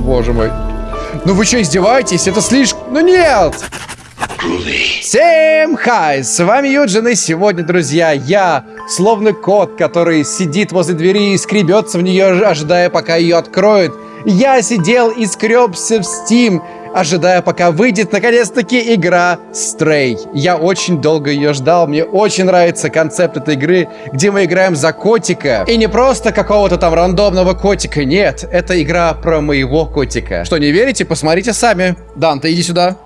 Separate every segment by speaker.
Speaker 1: Боже мой. Ну вы что, издеваетесь? Это слишком... Ну нет! Всем хай! С вами Юджин, и сегодня, друзья, я, словно кот, который сидит возле двери и скребется в нее, ожидая, пока ее откроют. Я сидел и скребся в Steam, ожидая, пока выйдет наконец-таки игра Stray. Я очень долго ее ждал, мне очень нравится концепт этой игры, где мы играем за котика. И не просто какого-то там рандомного котика, нет, это игра про моего котика. Что, не верите? Посмотрите сами. Данте, иди сюда.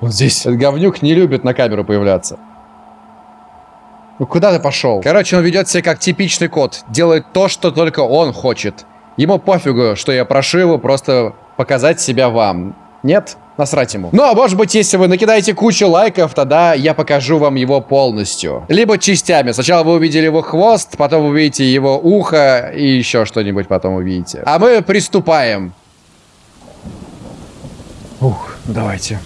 Speaker 1: Вот здесь. Этот говнюк не любит на камеру появляться. Ну куда ты пошел? Короче, он ведет себя как типичный кот. Делает то, что только он хочет. Ему пофигу, что я прошу его просто показать себя вам. Нет? Насрать ему. Ну, а может быть, если вы накидаете кучу лайков, тогда я покажу вам его полностью. Либо частями. Сначала вы увидели его хвост, потом увидите его ухо и еще что-нибудь потом увидите. А мы приступаем. Ух, давайте.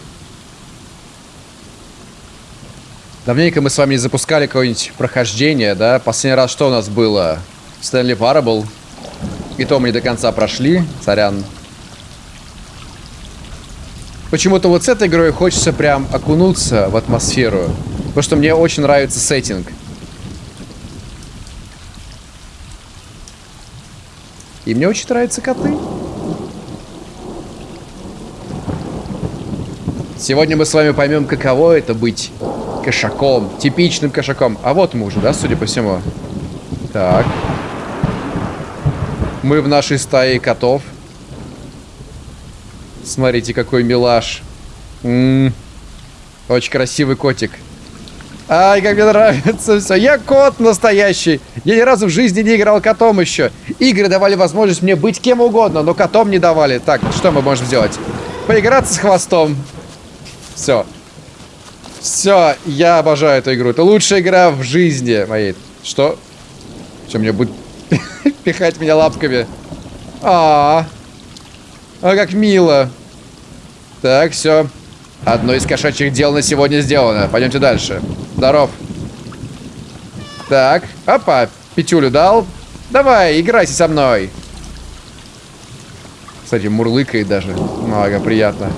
Speaker 1: Давненько мы с вами не запускали какое-нибудь прохождение, да? Последний раз что у нас было? Стэнли Парабл. И то мы не до конца прошли. Сорян. Почему-то вот с этой игрой хочется прям окунуться в атмосферу. Потому что мне очень нравится сеттинг. И мне очень нравятся коты. Сегодня мы с вами поймем, каково это быть кошаком. Типичным кошаком. А вот мы уже, да, судя по всему? Так. Мы в нашей стае котов. Смотрите, какой милаш. М -м -м. Очень красивый котик. Ай, как мне нравится все. Я кот настоящий. Я ни разу в жизни не играл котом еще. Игры давали возможность мне быть кем угодно, но котом не давали. Так, что мы можем сделать? Поиграться с хвостом. Все. Все, я обожаю эту игру. Это лучшая игра в жизни моей. Что? Что, мне будет пихать меня лапками? А, -а, а, как мило. Так, все. Одно из кошачьих дел на сегодня сделано. Пойдемте дальше. Здоров. Так, опа, пятюлю дал. Давай, играйся со мной. Кстати, мурлыкает даже. Много приятно.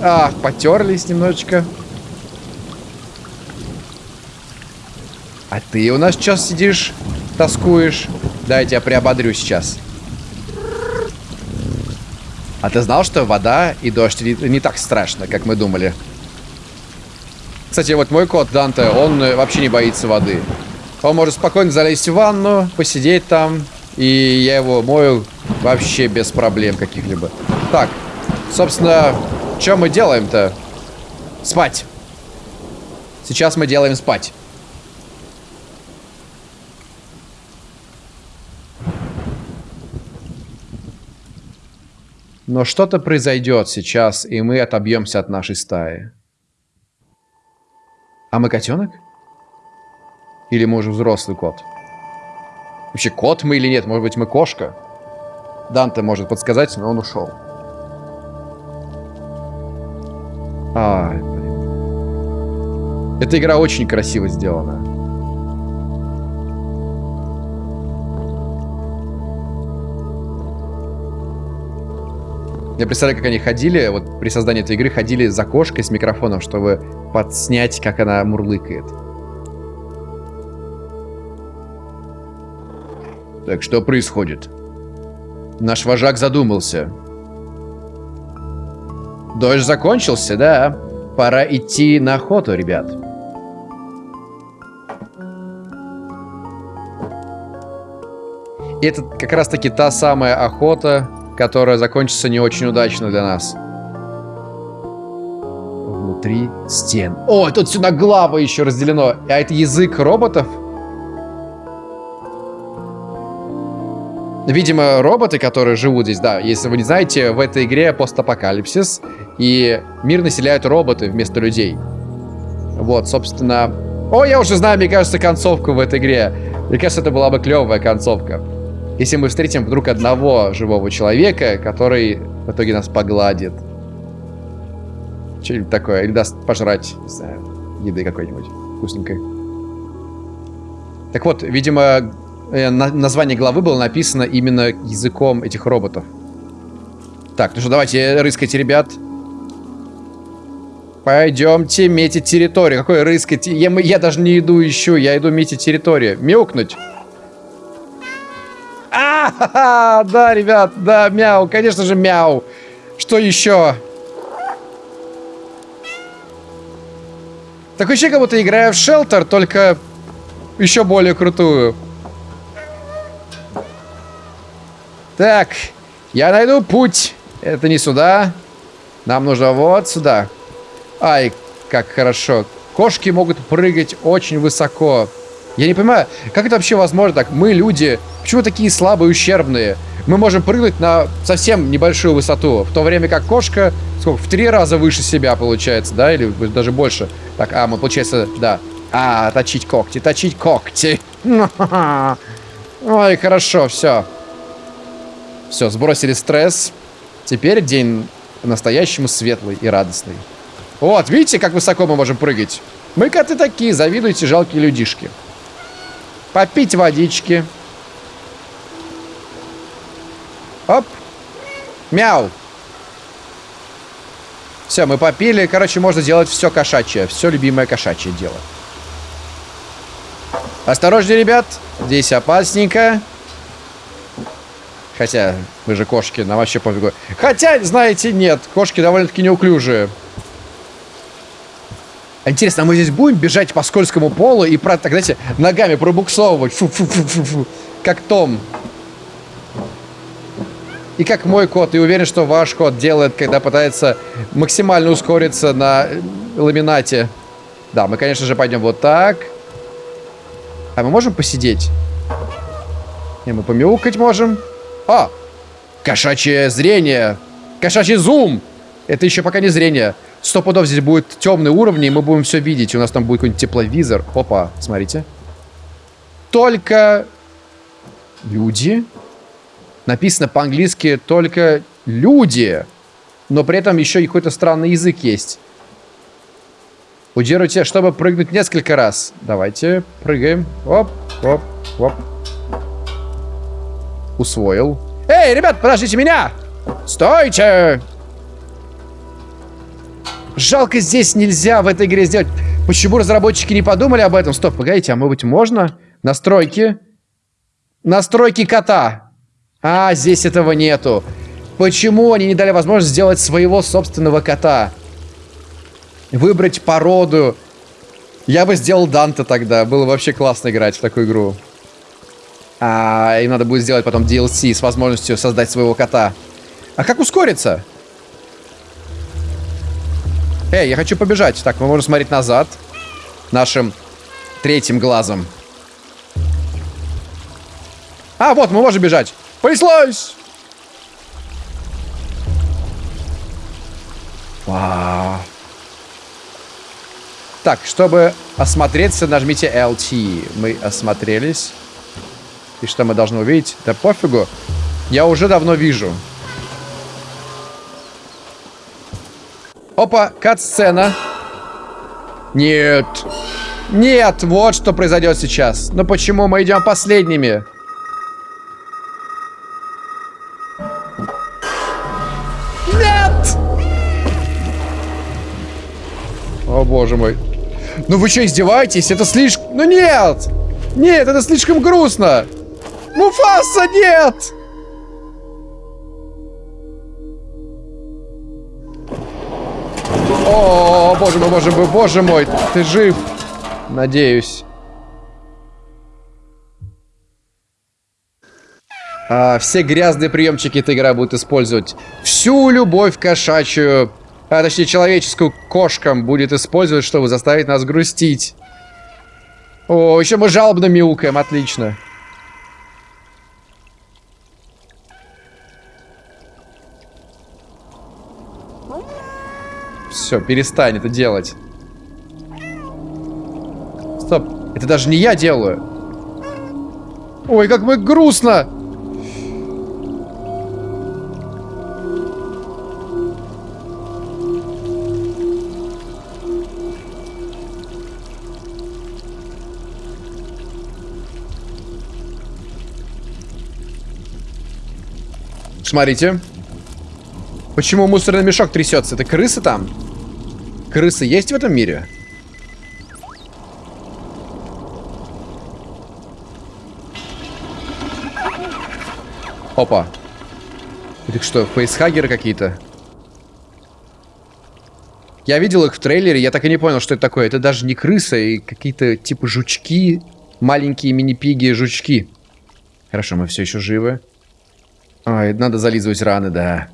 Speaker 1: Ах, потерлись немножечко. А ты у нас сейчас сидишь, тоскуешь. Да, я тебя приободрю сейчас. А ты знал, что вода и дождь не, так страшно, как мы думали? Кстати, вот мой кот Данте, он э, вообще не боится воды. Он может спокойно залезть в ванну, посидеть там, и я его мою вообще без проблем каких-либо. Так, собственно, что мы делаем-то? Спать. Сейчас мы делаем спать. Но что-то произойдет сейчас, и мы отобьемся от нашей стаи. А мы котенок? Или мы уже взрослый кот? Вообще, кот мы или нет? Может быть, мы кошка? Данте может подсказать, но он ушел. Ай, блин. Эта игра очень красиво сделана. Я представляю, как они ходили, вот при создании этой игры ходили за кошкой с микрофоном, чтобы подснять, как она мурлыкает. Так, что происходит? Наш вожак задумался. Дождь закончился, да? Пора идти на охоту, ребят. И это как раз-таки та самая охота, которая закончится не очень удачно для нас. Внутри стен. О, тут сюда глава еще разделено. А это язык роботов? Видимо, роботы, которые живут здесь, да, если вы не знаете, в этой игре постапокалипсис, и мир населяют роботы вместо людей. Вот, собственно... О, я уже знаю, мне кажется, концовку в этой игре. Мне кажется, это была бы клевая концовка. Если мы встретим вдруг одного живого человека, который в итоге нас погладит. Что-нибудь такое. Или даст пожрать, не знаю, еды какой-нибудь вкусненькой. Так вот, видимо, э, название главы было написано именно языком этих роботов. Так, ну что, давайте рыскайте, ребят. Пойдемте метить территорию. Какой рыскать? Я, я даже не иду ищу, я иду метить территорию. Мяукнуть. Да, ребят, да, мяу, конечно же, мяу. Что еще? Такое ощущение, как будто играю в шелтер, только еще более крутую. Так, я найду путь. Это не сюда. Нам нужно вот сюда. Ай, как хорошо. Кошки могут прыгать очень высоко. Я не понимаю, как это вообще возможно так? Мы, люди, почему такие слабые, ущербные? Мы можем прыгнуть на совсем небольшую высоту, в то время как кошка, сколько, в три раза выше себя получается, да? Или даже больше. Так, а, мы, получается, да. А, точить когти, точить когти. Ой, хорошо, все. Все, сбросили стресс. Теперь день по-настоящему светлый и радостный. Вот, видите, как высоко мы можем прыгать? Мы коты такие, завидуйте жалкие людишки. Попить водички. Оп. Мяу. Все, мы попили. Короче, можно делать все кошачье. Все любимое кошачье дело. Осторожнее, ребят. Здесь опасненько. Хотя, мы же кошки, нам вообще пофигу. Хотя, знаете, нет. Кошки довольно-таки неуклюжие. Интересно, а мы здесь будем бежать по скользкому полу и, так, знаете, ногами пробуксовывать? Фу -фу -фу -фу -фу. Как Том. И как мой кот. И уверен, что ваш кот делает, когда пытается максимально ускориться на ламинате. Да, мы, конечно же, пойдем вот так. А мы можем посидеть? Не, мы помяукать можем. А! Кошачье зрение! Кошачий зум! Это еще пока не зрение. Сто пудов здесь будет темный уровень, и мы будем все видеть. У нас там будет какой-нибудь тепловизор. Опа, смотрите. Только люди. Написано по-английски только люди. Но при этом еще и какой-то странный язык есть. Удерживайте, чтобы прыгнуть несколько раз. Давайте, прыгаем. Оп, оп, оп. Усвоил. Эй, ребят, подождите меня! Стойте! Жалко, здесь нельзя в этой игре сделать. Почему разработчики не подумали об этом? Стоп, погодите, а может быть можно? Настройки. Настройки кота. А, здесь этого нету. Почему они не дали возможность сделать своего собственного кота? Выбрать породу. Я бы сделал Данте тогда. Было вообще классно играть в такую игру. А, им надо будет сделать потом DLC с возможностью создать своего кота. А как ускориться? Эй, я хочу побежать. Так, мы можем смотреть назад. Нашим третьим глазом. А, вот, мы можем бежать. Понеслось! Вау. Так, чтобы осмотреться, нажмите LT. Мы осмотрелись. И что мы должны увидеть? Да пофигу. Я уже давно вижу. Опа, кат-сцена. Нет. Нет, вот что произойдет сейчас. Но почему мы идем последними? Нет! О, боже мой. Ну вы что, издеваетесь? Это слишком... Ну нет! Нет, это слишком грустно! Муфаса, нет! О, боже мой, боже мой, боже мой, ты жив. Надеюсь. А, все грязные приемчики эта игра будет использовать. Всю любовь кошачью, а точнее человеческую кошкам будет использовать, чтобы заставить нас грустить. О, еще мы жалобно мяукаем, отлично. Все, перестань это делать. Стоп, это даже не я делаю. Ой, как мы грустно. Смотрите. Почему мусорный мешок трясется? Это крысы там? Крысы есть в этом мире? Опа. Это что, фейсхагеры какие-то? Я видел их в трейлере, я так и не понял, что это такое. Это даже не крыса, и какие-то типа жучки, маленькие мини-пиги жучки. Хорошо, мы все еще живы. Ой, надо зализывать раны, да.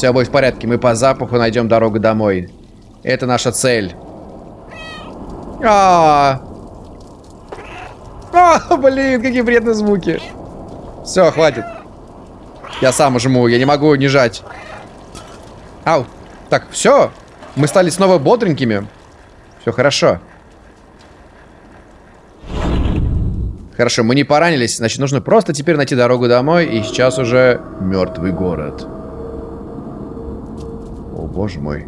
Speaker 1: Все будет в порядке, мы по запаху найдем дорогу домой. Это наша цель. А, -а, -а. а блин, какие вредные звуки. Все, хватит. Я сам жму, я не могу не жать. Ау. Так, все. Мы стали снова бодренькими. Все хорошо. Хорошо, мы не поранились, значит, нужно просто теперь найти дорогу домой, и сейчас уже мертвый город. Боже мой.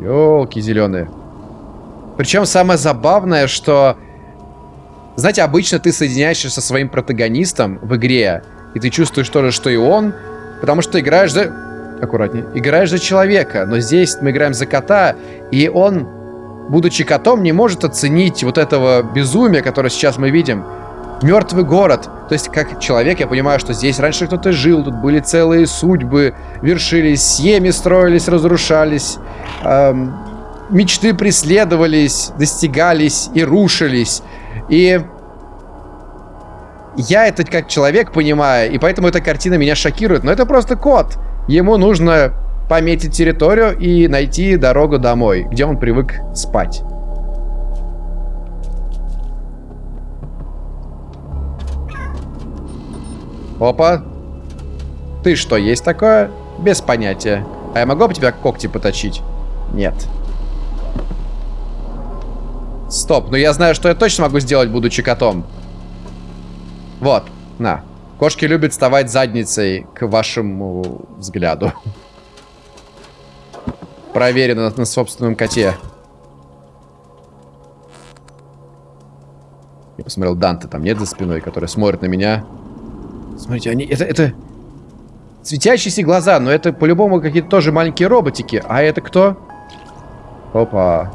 Speaker 1: Ёлки зеленые. Причем самое забавное, что... Знаете, обычно ты соединяешься со своим протагонистом в игре, и ты чувствуешь то же, что и он, потому что играешь за... Аккуратнее. Играешь за человека, но здесь мы играем за кота, и он, будучи котом, не может оценить вот этого безумия, которое сейчас мы видим. Мертвый город. То есть, как человек, я понимаю, что здесь раньше кто-то жил, тут были целые судьбы, вершились, семьи строились, разрушались. Эм, мечты преследовались, достигались и рушились. И я это как человек понимаю, и поэтому эта картина меня шокирует. Но это просто кот. Ему нужно пометить территорию и найти дорогу домой, где он привык спать. Опа. Ты что, есть такое? Без понятия. А я могу об тебя когти поточить? Нет. Стоп, ну я знаю, что я точно могу сделать, будучи котом. Вот, на. Кошки любят вставать задницей к вашему взгляду. Проверено на собственном коте. Я посмотрел, Данте там нет за спиной, который смотрит на меня. Смотрите, они... Это... это... Светящиеся глаза, но это по-любому какие-то тоже маленькие роботики. А это кто? Опа.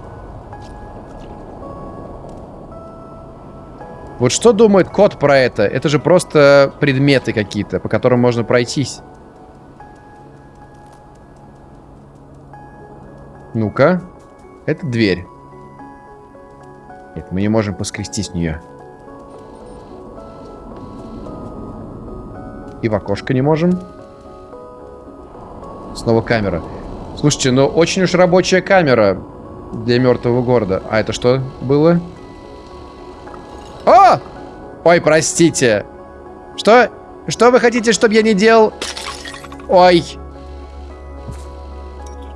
Speaker 1: Вот что думает кот про это? Это же просто предметы какие-то, по которым можно пройтись. Ну-ка. Это дверь. Нет, мы не можем поскрестись в нее. И в окошко не можем. Снова камера. Слушайте, ну очень уж рабочая камера для мертвого города. А это что было? О! Ой, простите. Что? Что вы хотите, чтобы я не делал? Ой.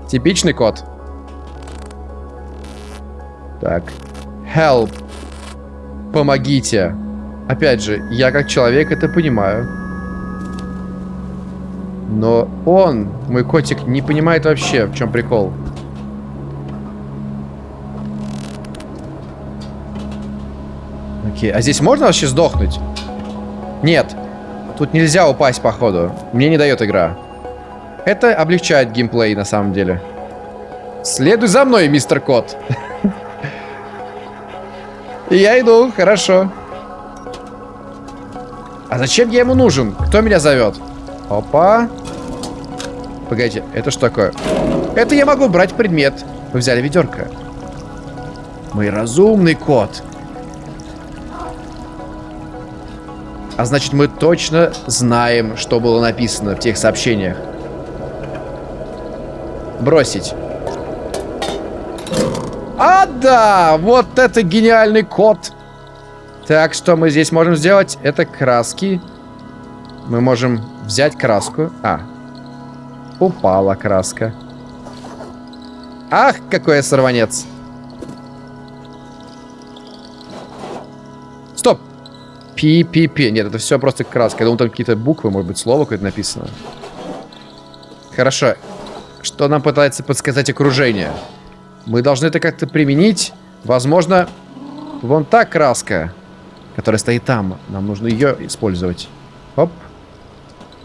Speaker 1: Типичный кот. Так. Help. Помогите. Опять же, я как человек это понимаю. Но он, мой котик, не понимает вообще, в чем прикол. Окей, а здесь можно вообще сдохнуть? Нет. Тут нельзя упасть, походу. Мне не дает игра. Это облегчает геймплей, на самом деле. Следуй за мной, мистер Кот. Я иду, хорошо. А зачем я ему нужен? Кто меня зовет? Опа. Погодите, это что такое? Это я могу брать предмет. Вы взяли ведерко. Мой разумный кот. А значит, мы точно знаем, что было написано в тех сообщениях. Бросить. А, да! Вот это гениальный код. Так, что мы здесь можем сделать? Это краски. Мы можем взять краску. А. Упала краска. Ах, какой я сорванец. Пи-пи-пи. Нет, это все просто краска. Я думал, там какие-то буквы, может быть, слово какое-то написано. Хорошо. Что нам пытается подсказать окружение? Мы должны это как-то применить. Возможно, вон та краска. Которая стоит там. Нам нужно ее использовать. Оп.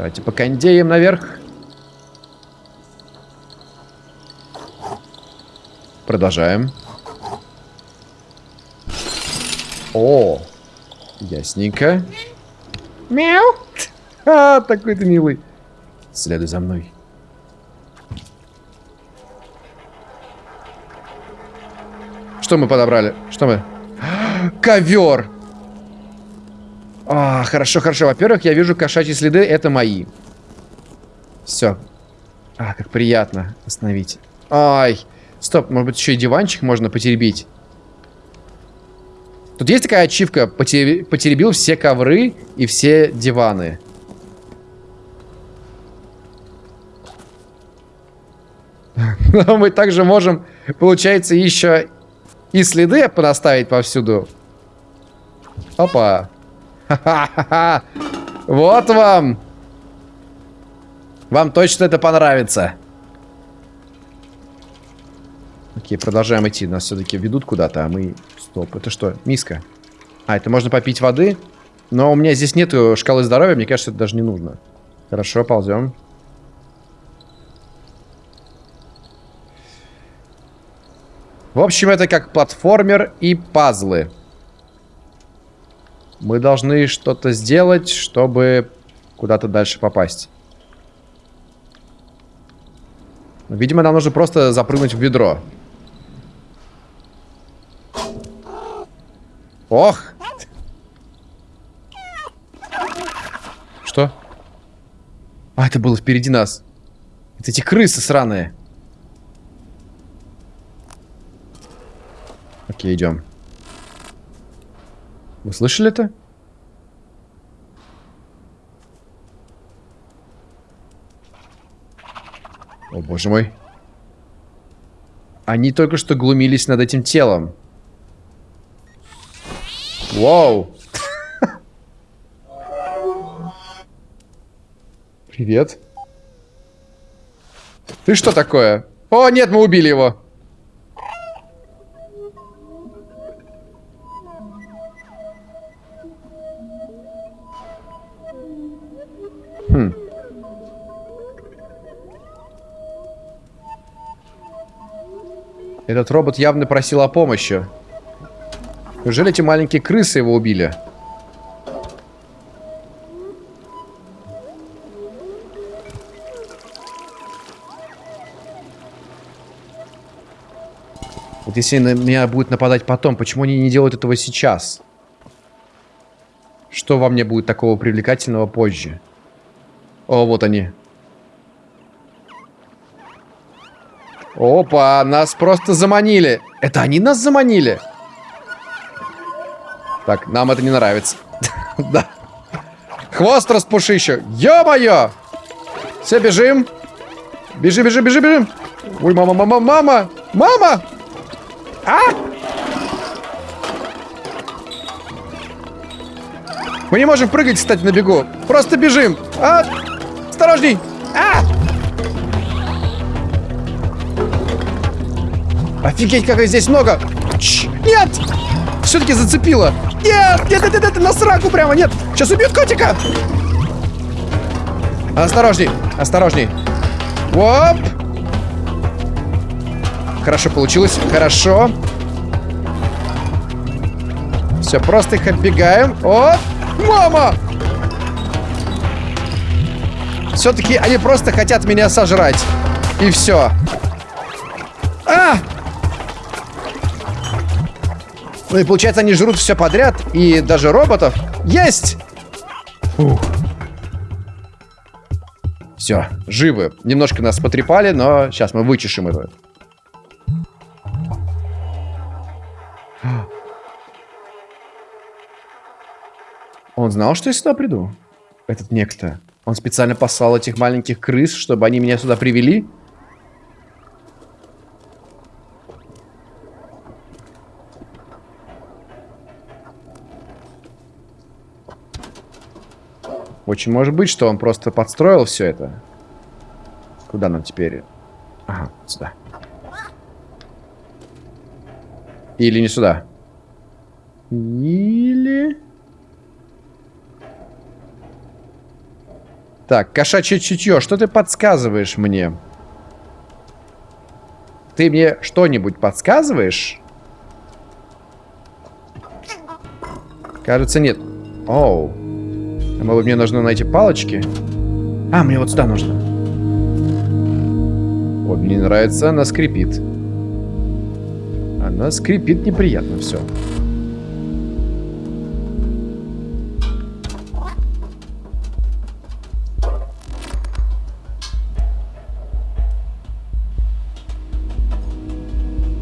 Speaker 1: Давайте по кондеям наверх. Продолжаем. О, ясненько. Мяу. А, такой ты милый. Следуй за мной. Что мы подобрали? Что мы? Ковер! А, хорошо, хорошо. Во-первых, я вижу кошачьи следы. Это мои. Все. А, как приятно остановить. Ай. Стоп, может быть, еще и диванчик можно потеребить? Тут есть такая ачивка. Потеребил все ковры и все диваны. Но мы также можем, получается, еще и следы понаставить повсюду. Опа. Вот вам. Вам точно это понравится. Окей, продолжаем идти. Нас все-таки ведут куда-то, а мы... Стоп, это что? Миска. А, это можно попить воды. Но у меня здесь нету шкалы здоровья, мне кажется, это даже не нужно. Хорошо, ползем. В общем, это как платформер и пазлы. Мы должны что-то сделать, чтобы куда-то дальше попасть. Видимо, нам нужно просто запрыгнуть в ведро. Ох! Что? А, это было впереди нас. Это эти крысы сраные. Окей, идем. Вы слышали это? О, боже мой. Они только что глумились над этим телом. Вау. Привет. Ты что такое? О, нет, мы убили его. Этот робот явно просил о помощи. Неужели эти маленькие крысы его убили? Вот если на меня будет нападать потом, почему они не делают этого сейчас? Что во мне будет такого привлекательного позже? О, вот они. Опа, нас просто заманили. Это они нас заманили? Так, нам это не нравится. Да. Хвост распуши еще. Ё-моё! Все, бежим. Бежи, бежи, бежи, бежим. Ой, мама, мама, мама! Мама! А! Мы не можем прыгать, кстати, на бегу. Просто бежим. А! Осторожней! А! Офигеть, как их здесь много! Ч нет! Все-таки зацепило! Нет! Нет, нет, нет, нет, на сраку прямо, нет! Сейчас убьют котика! Осторожней, осторожней. Оп! Хорошо получилось, хорошо. Все, просто их оббегаем. О! Мама! Все-таки они просто хотят меня сожрать. И все. А! Ну и получается, они жрут все подряд. И даже роботов. Есть! Фух. Все, живы. Немножко нас потрепали, но сейчас мы вычешем это. Он знал, что я сюда приду? Этот некто. Он специально послал этих маленьких крыс, чтобы они меня сюда привели? Очень может быть, что он просто подстроил все это. Куда нам теперь? Ага, сюда. Или не сюда. Или... Так, кошачье чутье, что ты подсказываешь мне? Ты мне что-нибудь подсказываешь? Кажется, нет. Оу. Может, мне нужно найти палочки? А, мне вот сюда нужно. Вот, мне нравится, она скрипит. Она скрипит неприятно все.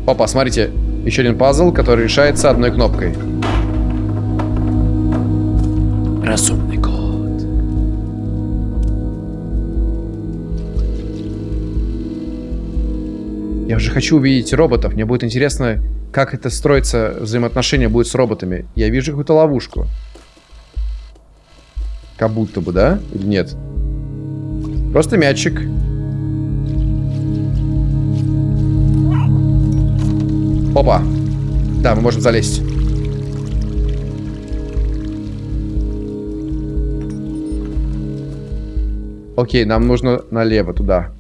Speaker 1: Опа, смотрите, еще один пазл, который решается одной кнопкой. Я уже хочу увидеть роботов. Мне будет интересно, как это строится, взаимоотношения будет с роботами. Я вижу какую-то ловушку. Как будто бы, да? Или нет? Просто мячик. Опа. Да, мы можем залезть. Окей, нам нужно налево, туда.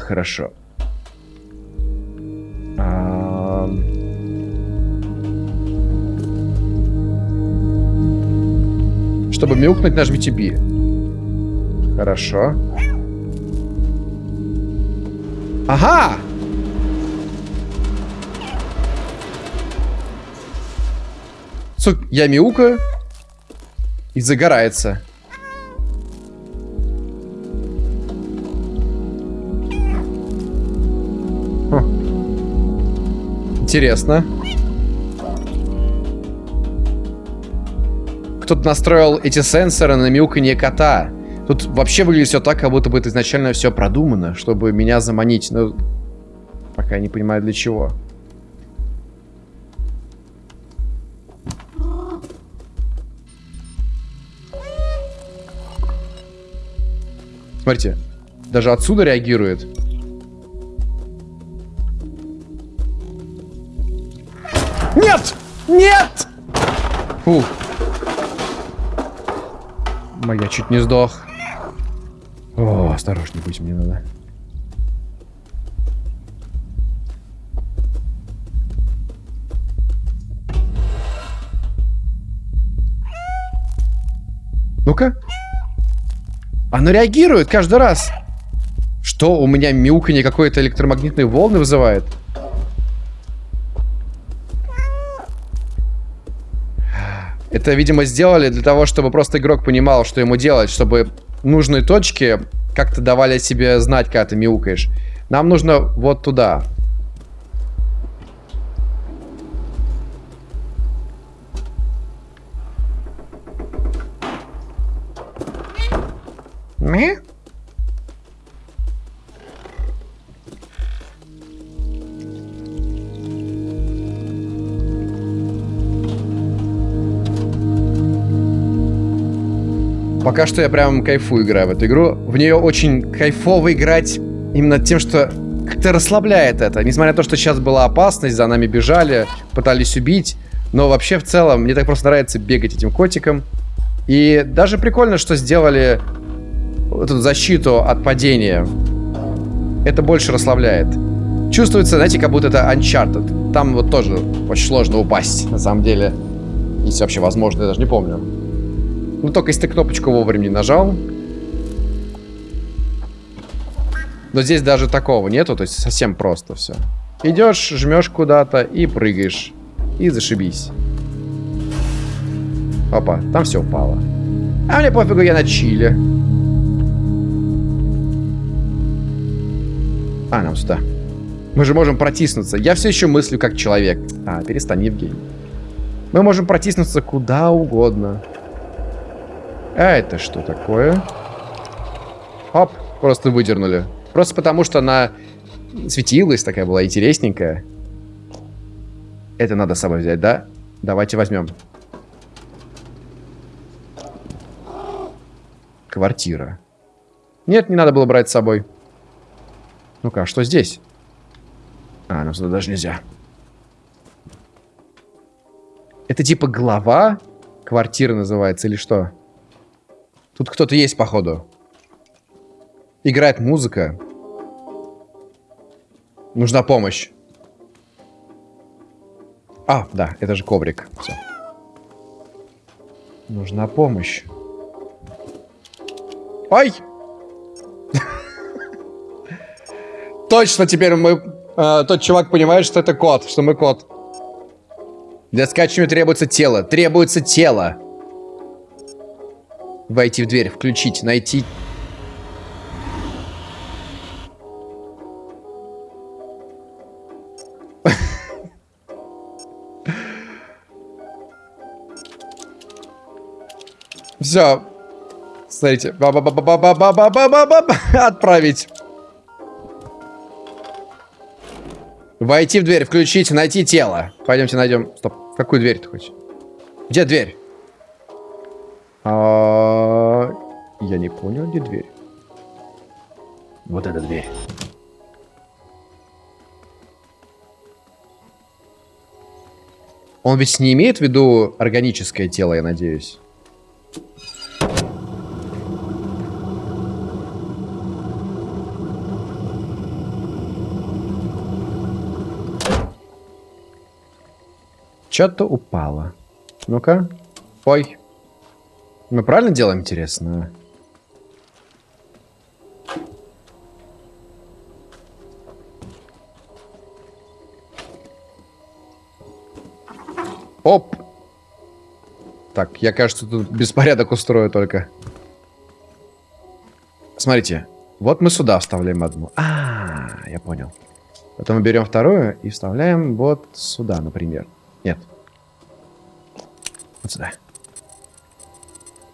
Speaker 1: Хорошо. А... Чтобы мяукнуть, нажмите B. Хорошо. Ага! Сук, я мяукаю. И загорается. Интересно. Кто-то настроил эти сенсоры на мяуканье кота. Тут вообще выглядит все так, как будто бы это изначально все продумано, чтобы меня заманить. Но пока я не понимаю для чего. Смотрите, даже отсюда реагирует. Нет! Фу. Моя чуть не сдох. О, осторожней будь мне надо. Ну-ка. Оно реагирует каждый раз. Что, у меня мяуканье какой-то электромагнитные волны вызывает? Это, видимо, сделали для того, чтобы просто игрок понимал, что ему делать, чтобы нужные точки как-то давали себе знать, когда ты мяукаешь. Нам нужно вот туда. Ми? Пока что я прям кайфую играю в эту игру. В нее очень кайфово играть именно тем, что как-то расслабляет это. Несмотря на то, что сейчас была опасность, за нами бежали, пытались убить. Но вообще в целом мне так просто нравится бегать этим котиком. И даже прикольно, что сделали эту защиту от падения. Это больше расслабляет. Чувствуется, знаете, как будто это Uncharted. Там вот тоже очень сложно упасть, на самом деле. Если вообще возможно, я даже не помню. Ну, только если ты кнопочку вовремя не нажал. Но здесь даже такого нету, то есть совсем просто все. Идешь, жмешь куда-то и прыгаешь. И зашибись. Опа, там все упало. А мне пофигу, я на чили. А, нам сюда. Мы же можем протиснуться. Я все еще мыслю как человек. А, перестань, Евгений. Мы можем протиснуться куда угодно. А это что такое? Оп, просто выдернули. Просто потому, что она светилась, такая была интересненькая. Это надо с собой взять, да? Давайте возьмем. Квартира. Нет, не надо было брать с собой. Ну-ка, а что здесь? А, нам сюда даже нельзя. Это типа глава Квартира называется или что? Тут кто-то есть, походу. Играет музыка. Нужна помощь. А, да, это же коврик. Все. Нужна помощь. Ой! Точно теперь мы... Э, тот чувак понимает, что это кот, что мы кот. Для скачивания требуется тело. Требуется тело. Войти в дверь, включить, найти... Все. Смотрите. Отправить. Войти в дверь, включить, найти тело. Пойдемте найдем. Стоп. Какую дверь ты хочешь? Где дверь? А... Я не понял, где дверь. Вот эта дверь. Он ведь не имеет в виду органическое тело, я надеюсь. Что-то упало. Ну-ка. Ой. Мы правильно делаем, интересно? Оп. Так, я, кажется, тут беспорядок устрою только. Смотрите. Вот мы сюда вставляем одну. А, -а, -а я понял. Потом мы берем вторую и вставляем вот сюда, например. Нет. Вот сюда.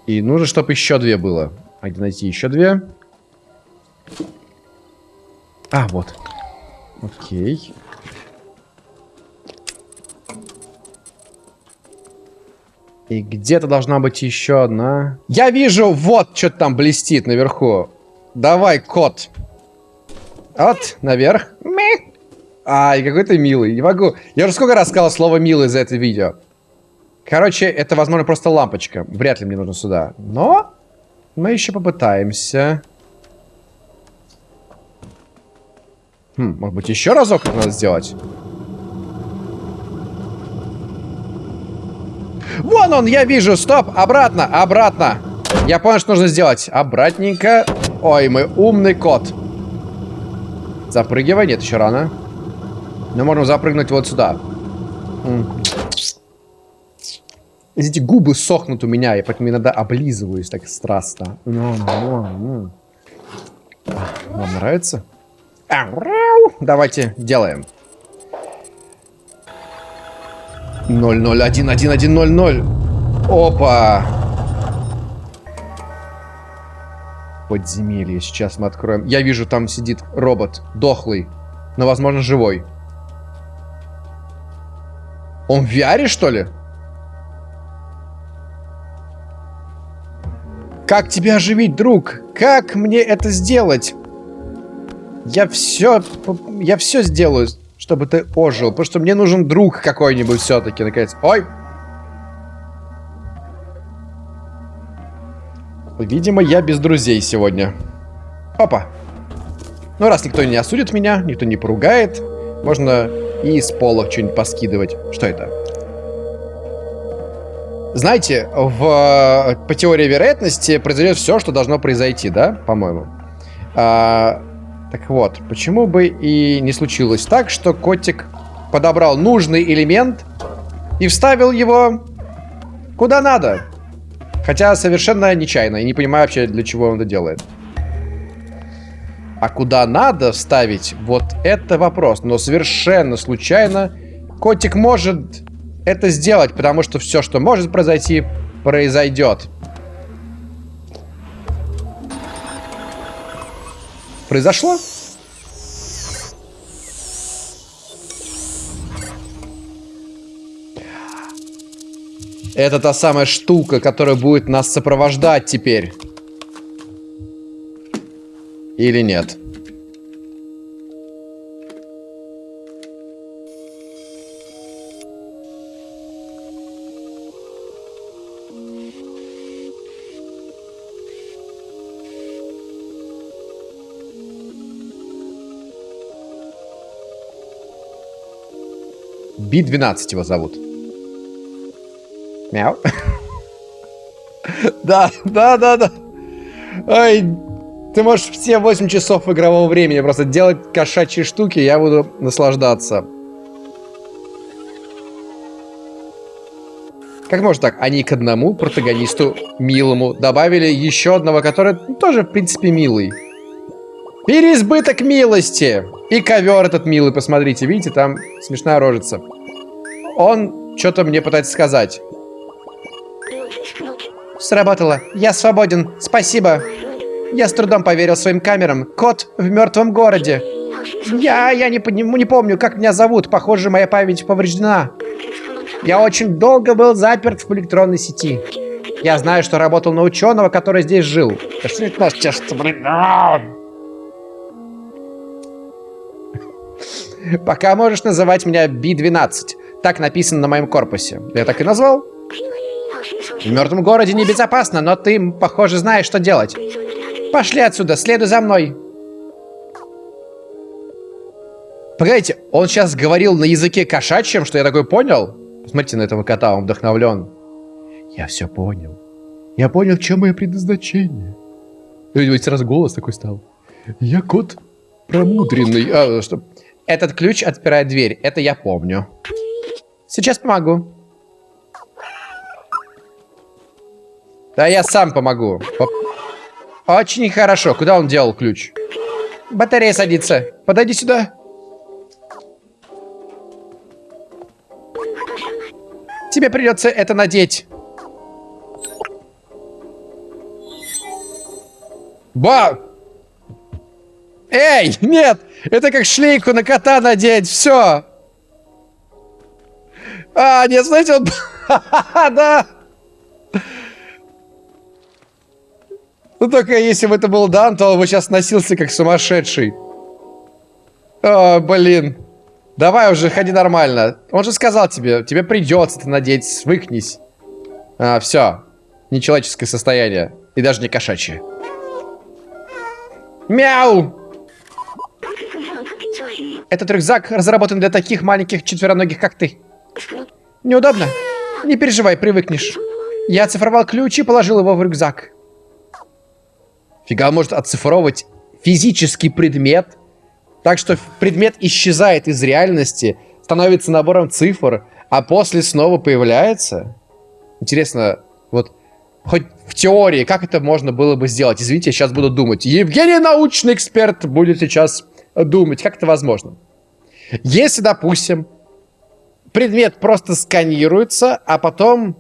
Speaker 1: И нужно, чтобы еще две было. А где найти еще две? А, вот. Окей. И где-то должна быть еще одна. Я вижу, вот что там блестит наверху. Давай, кот. Вот, наверх. Ай, какой ты милый. Не могу. Я уже сколько раз сказал слово милый за это видео. Короче, это, возможно, просто лампочка. Вряд ли мне нужно сюда. Но мы еще попытаемся. Хм, может быть, еще разок это надо сделать? Вон он, я вижу. Стоп, обратно, обратно. Я понял, что нужно сделать. Обратненько. Ой, мой умный кот. Запрыгивай. Нет, еще рано. Мы можем запрыгнуть вот сюда. Эти губы сохнут у меня, и поэтому иногда облизываюсь так страстно. Вам нравится? Давайте делаем. 0, 0, 1, 1, 1, 0, 0. Опа! Подземелье. Сейчас мы откроем. Я вижу, там сидит робот. Дохлый. Но, возможно, живой. Он в VR, что ли? Как тебя оживить, друг? Как мне это сделать? Я все... Я все сделаю, чтобы ты ожил. Потому что мне нужен друг какой-нибудь все-таки, наконец. Ой! Видимо, я без друзей сегодня. Опа. Ну, раз никто не осудит меня, никто не поругает, можно и с пола что-нибудь поскидывать. Что это? Знаете, в, по теории вероятности произойдет все, что должно произойти, да, по-моему. А, так вот, почему бы и не случилось так, что котик подобрал нужный элемент и вставил его куда надо. Хотя совершенно нечаянно, и не понимаю вообще, для чего он это делает. А куда надо вставить, вот это вопрос. Но совершенно случайно котик может это сделать, потому что все, что может произойти, произойдет. Произошло? Это та самая штука, которая будет нас сопровождать теперь. Или нет? Би-12 его зовут. Мяу. Да, да, да, да. Ай, ты можешь все 8 часов игрового времени просто делать кошачьи штуки, я буду наслаждаться. Как можно так? Они к одному протагонисту милому добавили еще одного, который тоже, в принципе, милый. Переизбыток милости. И ковер этот милый, посмотрите, видите, там смешная рожица. Он что-то мне пытается сказать. Сработало. Я свободен. Спасибо. Я с трудом поверил своим камерам. Кот в мертвом городе. Я, я не, не помню, как меня зовут. Похоже, моя память повреждена. Я очень долго был заперт в электронной сети. Я знаю, что работал на ученого, который здесь жил. Да что это наш чешется, блин? Пока можешь называть меня Би-12. Так написано на моем корпусе. Я так и назвал. В мертвом городе небезопасно, но ты, похоже, знаешь, что делать. Пошли отсюда, следуй за мной. Погодите, он сейчас говорил на языке кошачьем, что я такой понял? Посмотрите на этого кота, он вдохновлен. Я все понял. Я понял, в чем мое предназначение. И сразу голос такой стал. Я кот промудренный. А, что? Этот ключ отпирает дверь. Это я помню. Сейчас помогу. Да я сам помогу. Очень хорошо. Куда он делал ключ? Батарея садится. Подойди сюда. Тебе придется это надеть. Ба! Эй, нет! Это как шлейку на кота надеть, все! А, нет, знаете, он... да! Ну только если бы это был Дан, то он бы сейчас носился как сумасшедший. О, блин. Давай уже, ходи нормально. Он же сказал тебе, тебе придется это надеть, свыкнись. А, все. Нечеловеческое состояние. И даже не кошачье. Мяу! Этот рюкзак разработан для таких маленьких четвероногих, как ты. Неудобно? Не переживай, привыкнешь. Я оцифровал ключ и положил его в рюкзак. Фига может оцифровывать физический предмет так что предмет исчезает из реальности, становится набором цифр, а после снова появляется. Интересно, вот хоть в теории, как это можно было бы сделать? Извините, я сейчас буду думать. Евгений, научный эксперт, будет сейчас думать, как это возможно. Если, допустим, предмет просто сканируется, а потом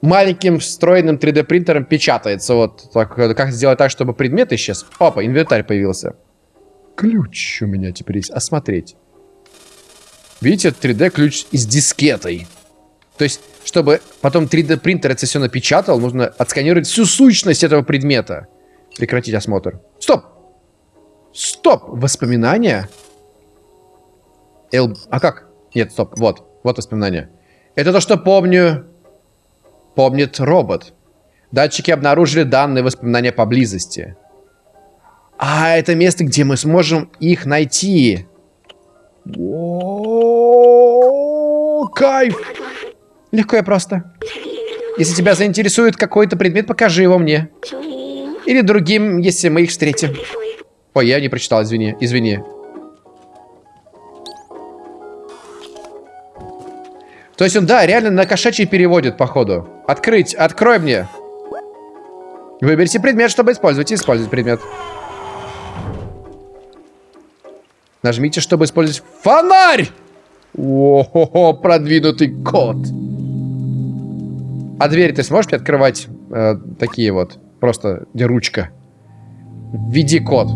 Speaker 1: маленьким встроенным 3D принтером печатается. Вот так, как сделать так, чтобы предмет исчез? Опа, инвентарь появился. Ключ у меня теперь есть. Осмотреть. Видите, 3D ключ с дискетой. То есть, чтобы потом 3D принтер это все напечатал, нужно отсканировать всю сущность этого предмета. Прекратить осмотр. Стоп! Стоп! Воспоминания? Эл... А как? Нет, стоп. Вот. Вот воспоминания. Это то, что помню... Помнит робот. Датчики обнаружили данные воспоминания поблизости. А, это место, где мы сможем их найти. О, кайф! Легко и просто. Если тебя заинтересует какой-то предмет, покажи его мне. Или другим, если мы их встретим. Ой, я не прочитал, извини, извини. То есть он, да, реально на кошачий переводит, походу. Открыть, открой мне. Выберите предмет, чтобы использовать. Использовать предмет. Нажмите, чтобы использовать фонарь! О-хо-хо, продвинутый код. А двери ты сможешь открывать э, такие вот? Просто где ручка. Введи код.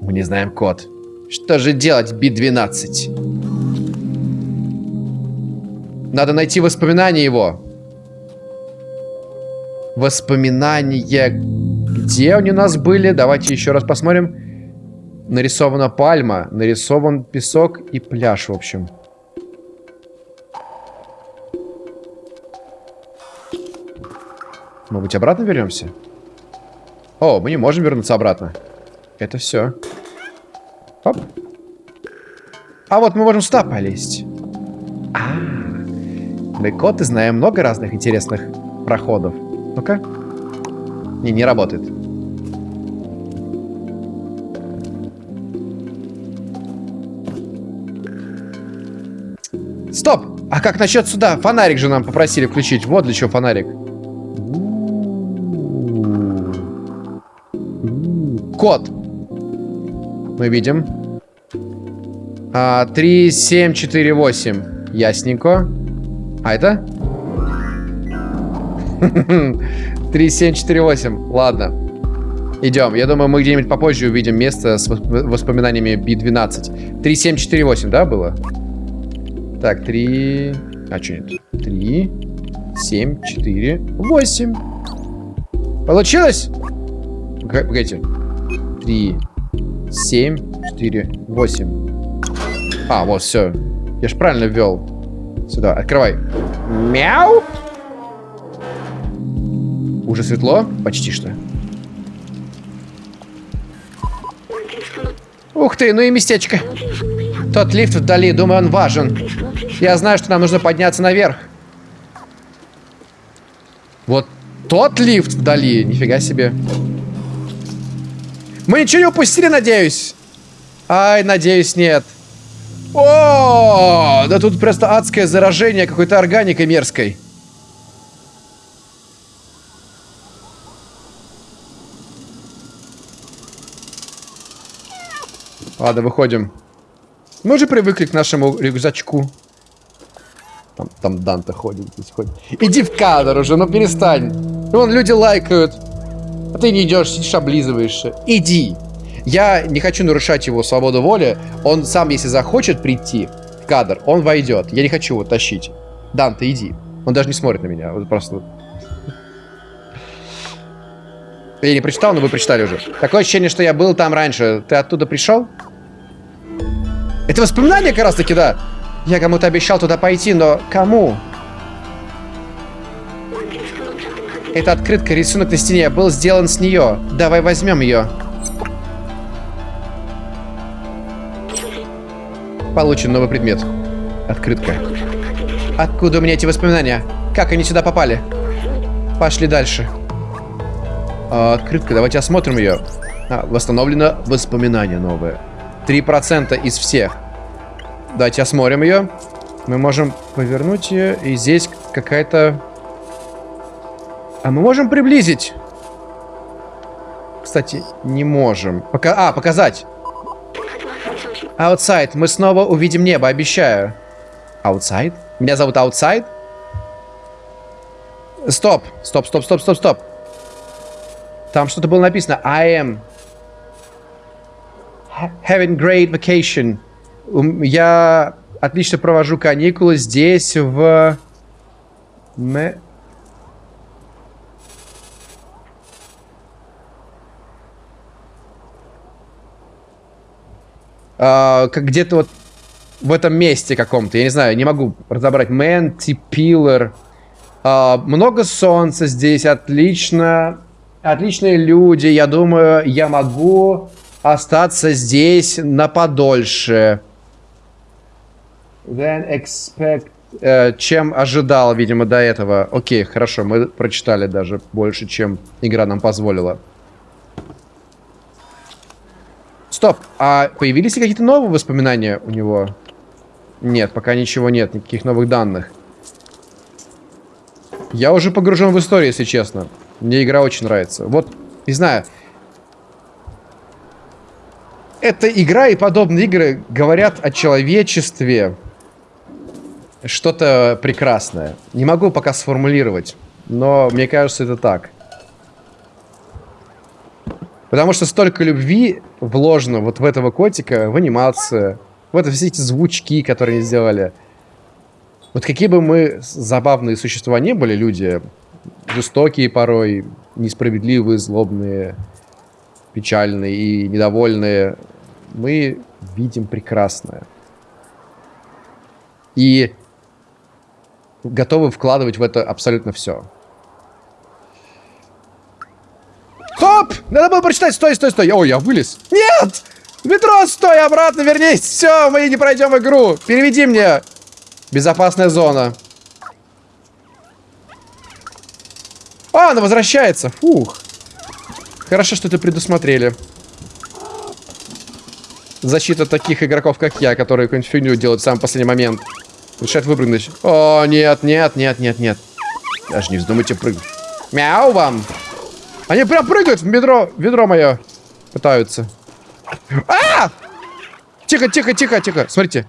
Speaker 1: Мы не знаем код. Что же делать, Би-12? Надо найти воспоминания его. Воспоминания где они у нас были? Давайте еще раз посмотрим. Нарисована пальма, нарисован песок и пляж, в общем. Может быть, обратно вернемся? О, мы не можем вернуться обратно. Это все. Оп. А вот мы можем сюда полезть. А, мы коты знаем много разных интересных проходов. Ну-ка. Не, не работает. Стоп! А как насчет сюда? Фонарик же нам попросили включить. Вот для чего фонарик. Код. Мы видим. А, 3, 7, 4, 8. Ясненько. А это? 3, 7, 4, 8. Ладно. Идем. Я думаю, мы где-нибудь попозже увидим место с воспоминаниями B12. 3, 7, 4, 8, да, было? Так, 3... А, что нет? 3, 7, 4, 8. Получилось? Погодите. 3, 7, 4, 8. А, вот, все. Я же правильно ввел. Сюда, открывай. Мяу! Уже светло? Почти что. Ух ты, ну и местечко. Тот лифт вдали, думаю, он важен. Я знаю, что нам нужно подняться наверх. Вот тот лифт вдали. Нифига себе. Мы ничего не упустили, надеюсь? Ай, надеюсь, нет. О, да тут просто адское заражение какой-то органикой мерзкой. Ладно, выходим. Мы уже привыкли к нашему рюкзачку. Там, там Данта ходит, здесь ходит. Иди в кадр уже, ну перестань. Вон люди лайкают. А ты не идешь, сидишь, облизываешься. Иди. Я не хочу нарушать его свободу воли. Он сам, если захочет прийти в кадр, он войдет. Я не хочу его тащить. Данта, иди. Он даже не смотрит на меня. Вот просто... Я не прочитал, но вы прочитали уже. Такое ощущение, что я был там раньше. Ты оттуда пришел? Это воспоминание как раз таки, да. Я кому-то обещал туда пойти, но кому? Это открытка, рисунок на стене, был сделан с нее. Давай возьмем ее. Получен новый предмет. Открытка. Откуда у меня эти воспоминания? Как они сюда попали? Пошли дальше. А, открытка, давайте осмотрим ее. А, восстановлено воспоминание новое. 3% из всех. Давайте осмотрим ее. Мы можем повернуть ее, и здесь какая-то... А мы можем приблизить? Кстати, не можем. Пока... А, показать. Outside. Мы снова увидим небо, обещаю. Outside? Меня зовут Outside? Стоп. Стоп, стоп, стоп, стоп, стоп. Там что-то было написано. I am having great vacation. Я отлично провожу каникулы здесь, в... Uh, как где-то вот в этом месте каком-то, я не знаю, не могу разобрать. Мэнти, Пиллар. Uh, много солнца здесь, отлично. Отличные люди, я думаю, я могу остаться здесь на подольше. Then expect... Э, чем ожидал, видимо, до этого. Окей, хорошо, мы прочитали даже больше, чем игра нам позволила. Стоп, а появились ли какие-то новые воспоминания у него? Нет, пока ничего нет, никаких новых данных. Я уже погружен в историю, если честно. Мне игра очень нравится. Вот, не знаю, эта игра и подобные игры говорят о человечестве что-то прекрасное. Не могу пока сформулировать, но мне кажется, это так. Потому что столько любви вложено вот в этого котика, в анимацию, в это все эти звучки, которые они сделали. Вот какие бы мы забавные существа не были, люди, жестокие порой, несправедливые, злобные, печальные и недовольные, мы видим прекрасное. И готовы вкладывать в это абсолютно все. Стоп! Надо было прочитать. Стой, стой, стой. Ой, я вылез. Нет! Метро, стой, обратно вернись. Все, мы не пройдем игру. Переведи мне. Безопасная зона. А, она возвращается. Фух. Хорошо, что это предусмотрели. Защита таких игроков, как я, которые какую-нибудь фигню делают в самый последний момент. Решает выпрыгнуть. О, нет, нет, нет, нет, нет. Даже не вздумайте прыгать. Мяу вам. Они прям прыгают в ведро, ведро мое. Пытаются. А! Тихо, тихо, тихо, тихо. Смотрите.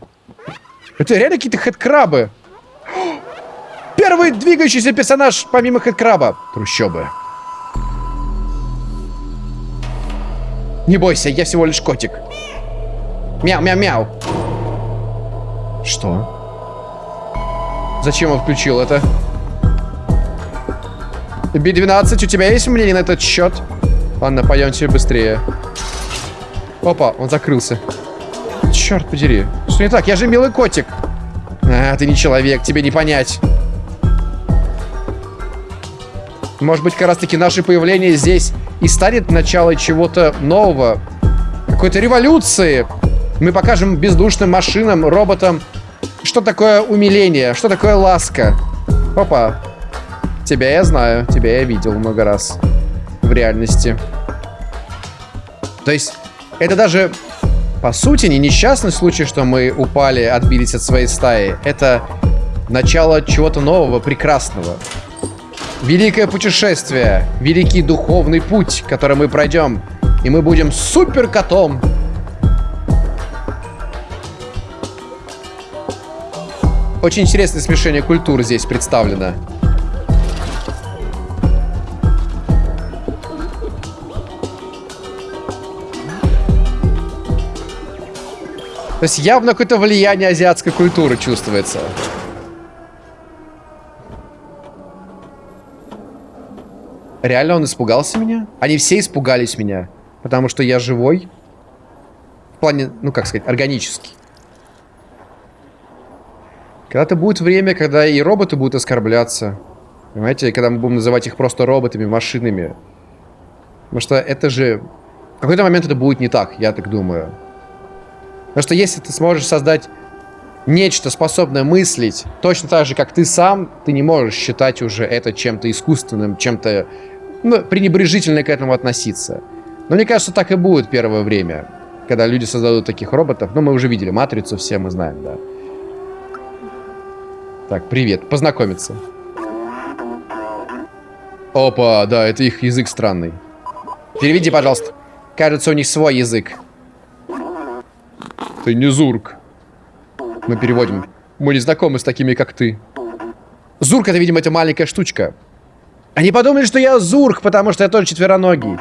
Speaker 1: Это реально какие-то хэдкрабы. Первый двигающийся персонаж помимо хэдкраба. Трущобы. Не бойся, я всего лишь котик. Мяу-мяу-мяу. Что? Зачем он включил это? Би-12, у тебя есть мнение на этот счет? Ладно, пойдемте быстрее. Опа, он закрылся. Черт подери. Что не так? Я же милый котик. А, ты не человек, тебе не понять. Может быть, как раз таки наше появление здесь и станет началом чего-то нового. Какой-то революции. Мы покажем бездушным машинам, роботам, что такое умиление, что такое ласка. Опа. Тебя я знаю, тебя я видел много раз в реальности. То есть, это даже, по сути, не несчастный случай, что мы упали, отбились от своей стаи. Это начало чего-то нового, прекрасного. Великое путешествие, великий духовный путь, который мы пройдем. И мы будем супер котом Очень интересное смешение культур здесь представлено. То есть явно какое-то влияние азиатской культуры чувствуется. Реально он испугался меня? Они все испугались меня. Потому что я живой. В плане, ну как сказать, органический. Когда-то будет время, когда и роботы будут оскорбляться. Понимаете, когда мы будем называть их просто роботами, машинами. Потому что это же... В какой-то момент это будет не так, я так думаю. Потому что если ты сможешь создать нечто, способное мыслить, точно так же, как ты сам, ты не можешь считать уже это чем-то искусственным, чем-то ну, пренебрежительно к этому относиться. Но мне кажется, так и будет первое время, когда люди создадут таких роботов. Ну, мы уже видели Матрицу, все мы знаем, да. Так, привет. Познакомиться. Опа, да, это их язык странный. Переведи, пожалуйста. Кажется, у них свой язык. Ты не Зурк. Мы переводим. Мы не знакомы с такими, как ты. Зурк, это, видимо, это маленькая штучка. Они подумали, что я Зурк, потому что я тоже четвероногий.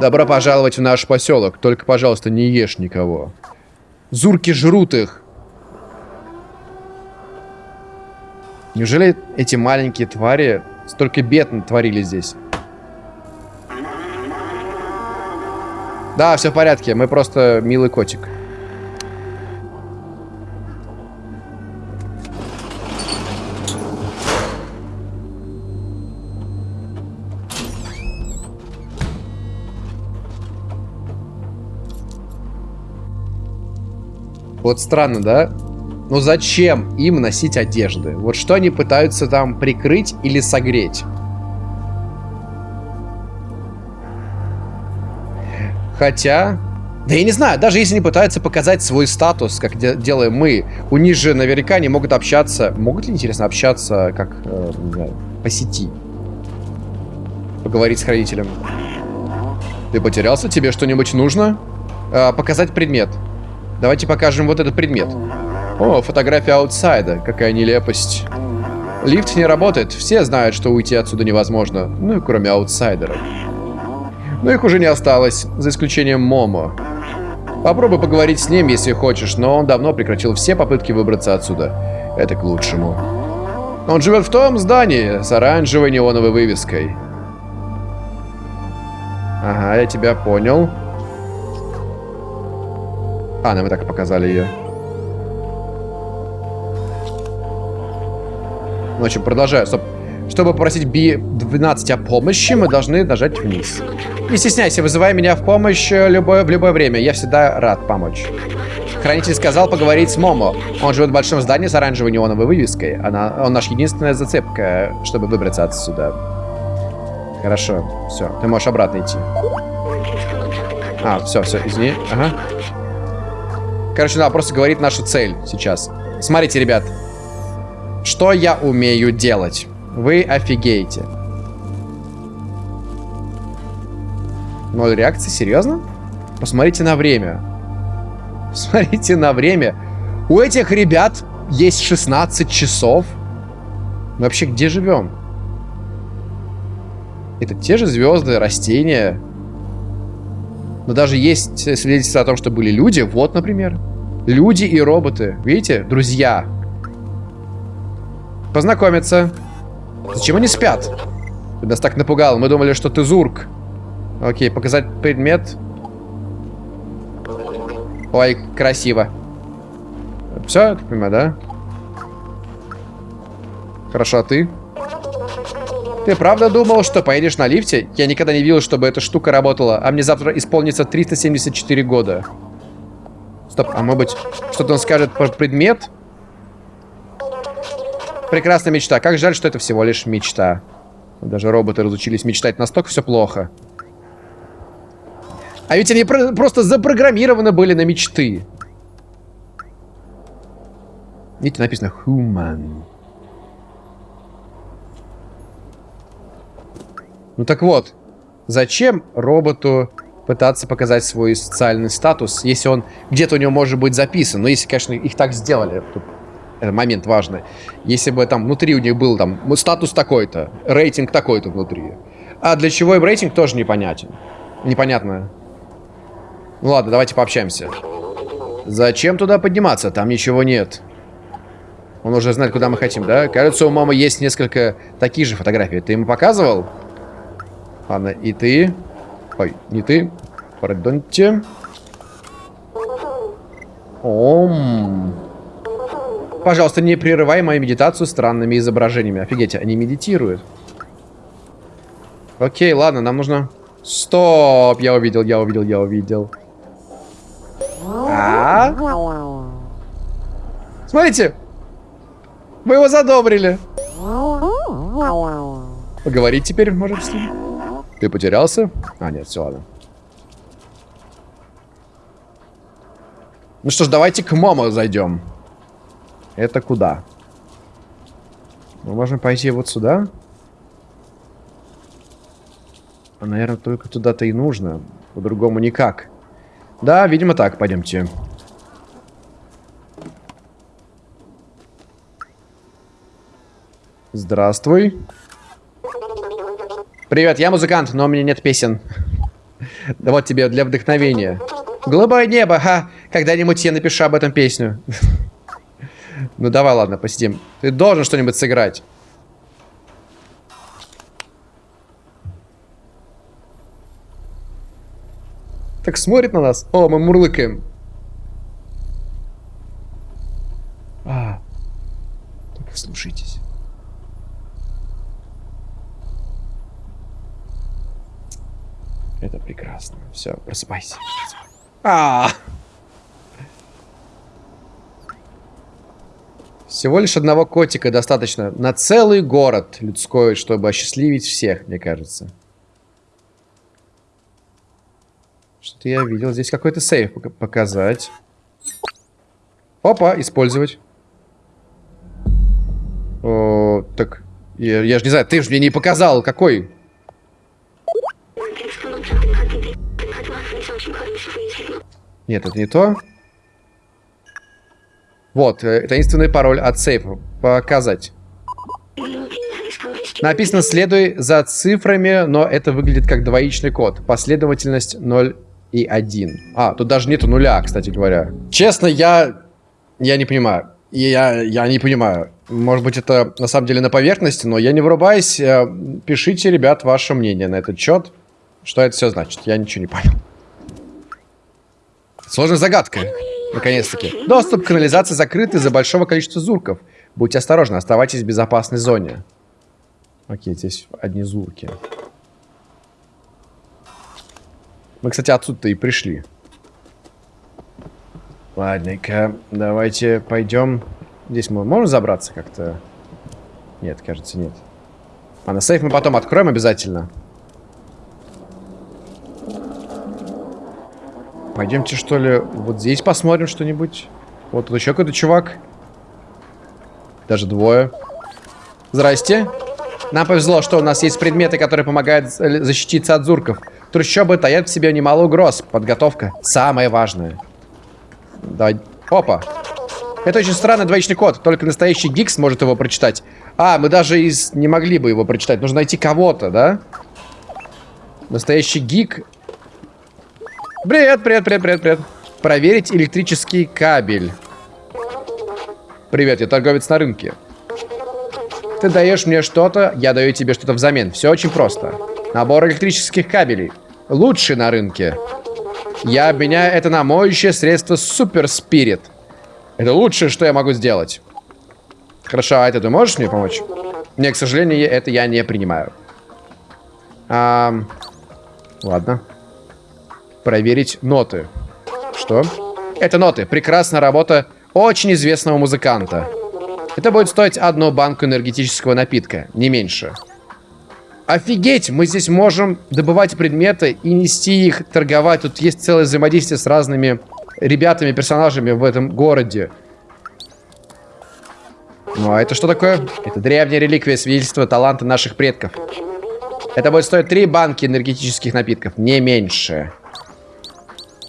Speaker 1: Добро пожаловать в наш поселок. Только, пожалуйста, не ешь никого. Зурки жрут их. Неужели эти маленькие твари столько бед творили здесь? Да, все в порядке. Мы просто милый котик. Вот странно, да? Но зачем им носить одежды? Вот что они пытаются там прикрыть или согреть? Хотя... Да я не знаю, даже если они пытаются показать свой статус, как де делаем мы, у них же наверняка не могут общаться... Могут ли, интересно, общаться, как, э, не знаю, по сети? Поговорить с хранителем. Ты потерялся? Тебе что-нибудь нужно? Э, показать предмет. Давайте покажем вот этот предмет. О, фотография outside а. Какая нелепость. Лифт не работает. Все знают, что уйти отсюда невозможно. Ну и кроме аутсайдеров. Но их уже не осталось, за исключением Момо. Попробуй поговорить с ним, если хочешь, но он давно прекратил все попытки выбраться отсюда. Это к лучшему. Он живет в том здании с оранжевой неоновой вывеской. Ага, я тебя понял. А, нам и так показали ее. В общем, продолжаю. Стоп. Чтобы попросить B12 о помощи, мы должны нажать вниз. Не стесняйся, вызывай меня в помощь э, любое, в любое время. Я всегда рад помочь. Хранитель сказал поговорить с Момо. Он живет в большом здании с оранжевой неоновой вывеской. Она, он наш единственная зацепка, чтобы выбраться отсюда. Хорошо, все, ты можешь обратно идти. А, все, все, извини. Ага. Короче, надо просто говорить нашу цель сейчас. Смотрите, ребят. Что я умею делать? Вы офигеете. Ноль реакции? Серьезно? Посмотрите на время. Посмотрите на время. У этих ребят есть 16 часов. Мы вообще где живем? Это те же звезды, растения. Но даже есть свидетельства о том, что были люди. Вот, например. Люди и роботы. Видите? Друзья. Познакомиться. Зачем они спят? Ты нас так напугал. Мы думали, что ты Зурк. Окей, показать предмет. Ой, красиво. Все, я понимаю, да? Хорошо, а ты? Ты правда думал, что поедешь на лифте? Я никогда не видел, чтобы эта штука работала, а мне завтра исполнится 374 года. Стоп, а может быть, что-то он скажет про предмет? Прекрасная мечта. Как жаль, что это всего лишь мечта. Даже роботы разучились мечтать. Настолько все плохо. А ведь они про просто запрограммированы были на мечты. Видите, написано human. Ну так вот, зачем роботу пытаться показать свой социальный статус, если он где-то у него может быть записан? Ну, если, конечно, их так сделали. Тут это момент важный. Если бы там внутри у них был там статус такой-то, рейтинг такой-то внутри. А для чего им рейтинг тоже непонятен. Непонятно. Ну ладно, давайте пообщаемся. Зачем туда подниматься? Там ничего нет. Он уже знает, куда мы хотим, да? Кажется, у мамы есть несколько таких же фотографий. Ты ему показывал? Ладно, и ты. Ой, не ты. Пардоньте. Ом. Пожалуйста, не прерывай мою медитацию странными изображениями. Офигеть, они медитируют. Окей, ладно, нам нужно... Стоп, я увидел, я увидел, я увидел. А? Смотрите! Мы его задобрили. Поговорить теперь можем с ним? Ты потерялся? А, нет, все, ладно. Ну что ж, давайте к Момо зайдем. Это куда? Мы можем пойти вот сюда. А, наверное, только туда-то и нужно. По-другому никак. Да, видимо так, пойдемте. Здравствуй. Привет, я музыкант, но у меня нет песен. Да вот тебе для вдохновения. Голубое небо, ха. Когда-нибудь я напишу об этом песню. Ну давай, ладно, посидим. Ты должен что-нибудь сыграть. Так смотрит на нас. О, мы мурлыкаем. А, только Это прекрасно. Все, просыпайся. А, -а, а Всего лишь одного котика достаточно на целый город людской, чтобы осчастливить всех, мне кажется. Что-то я видел. Здесь какой-то сейф показать. Опа, использовать. О, так, я, я же не знаю, ты же мне не показал, какой. Нет, это не то. Вот, э, таинственный пароль от сейфа. Показать. Написано «следуй за цифрами», но это выглядит как двоичный код. Последовательность 0 и 1. А, тут даже нету нуля, кстати говоря. Честно, я... Я не понимаю. Я, я не понимаю. Может быть, это на самом деле на поверхности, но я не врубаюсь. Э, пишите, ребят, ваше мнение на этот счет. Что это все значит? Я ничего не понял. Сложная загадка. Наконец-таки. Доступ к канализации закрыт из-за большого количества зурков. Будьте осторожны, оставайтесь в безопасной зоне. Окей, здесь одни звуки. Мы, кстати, отсюда-то и пришли. Ладненько, давайте пойдем. Здесь мы можем забраться как-то? Нет, кажется, нет. А на сейф мы потом откроем обязательно. Пойдемте, что ли, вот здесь посмотрим что-нибудь. Вот тут еще какой-то чувак. Даже двое. Здрасте. Нам повезло, что у нас есть предметы, которые помогают защититься от зурков. Трущобы таят в себе немало угроз. Подготовка. Самое важное. Давай. Опа. Это очень странный двоичный код. Только настоящий Гикс может его прочитать. А, мы даже из... не могли бы его прочитать. Нужно найти кого-то, да? Настоящий гик. Привет, привет, привет, привет, привет. Проверить электрический кабель. Привет, я торговец на рынке. Ты даешь мне что-то, я даю тебе что-то взамен. Все очень просто. Набор электрических кабелей. Лучший на рынке. Я обменяю это на моющее средство Супер Спирит. Это лучшее, что я могу сделать. Хорошо, а это ты можешь мне помочь? Не, к сожалению, это я не принимаю. А, ладно. Проверить ноты. Что? Это ноты. Прекрасная работа очень известного музыканта. Это будет стоить одну банку энергетического напитка, не меньше. Офигеть, мы здесь можем добывать предметы и нести их, торговать. Тут есть целое взаимодействие с разными ребятами, персонажами в этом городе. Ну, а это что такое? Это древняя реликвия свидетельства таланта наших предков. Это будет стоить три банки энергетических напитков, не меньше.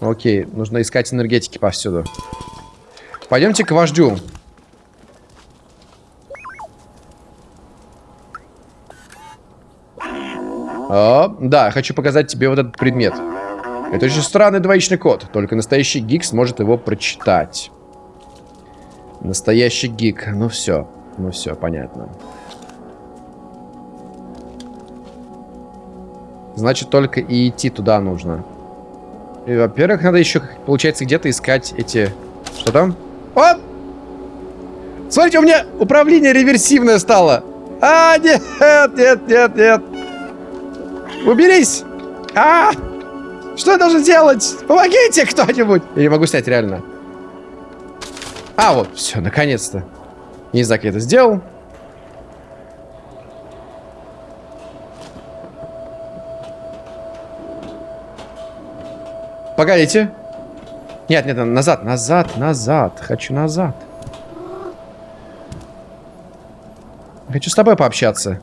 Speaker 1: Окей, нужно искать энергетики повсюду. Пойдемте к вождю. О, да, хочу показать тебе вот этот предмет. Это очень странный двоичный код. Только настоящий гик сможет его прочитать. Настоящий гик. Ну все. Ну все, понятно. Значит, только и идти туда нужно. Во-первых, надо еще, получается, где-то искать эти... Что там? О! Смотрите, у меня управление реверсивное стало. А, нет, нет, нет, нет. Уберись! А! Что я должен делать? Помогите кто-нибудь! Я не могу снять, реально. А, вот, все, наконец-то. Не знаю, как я это сделал. Погодите. Нет, нет, назад, назад, назад. Хочу назад. Хочу с тобой пообщаться.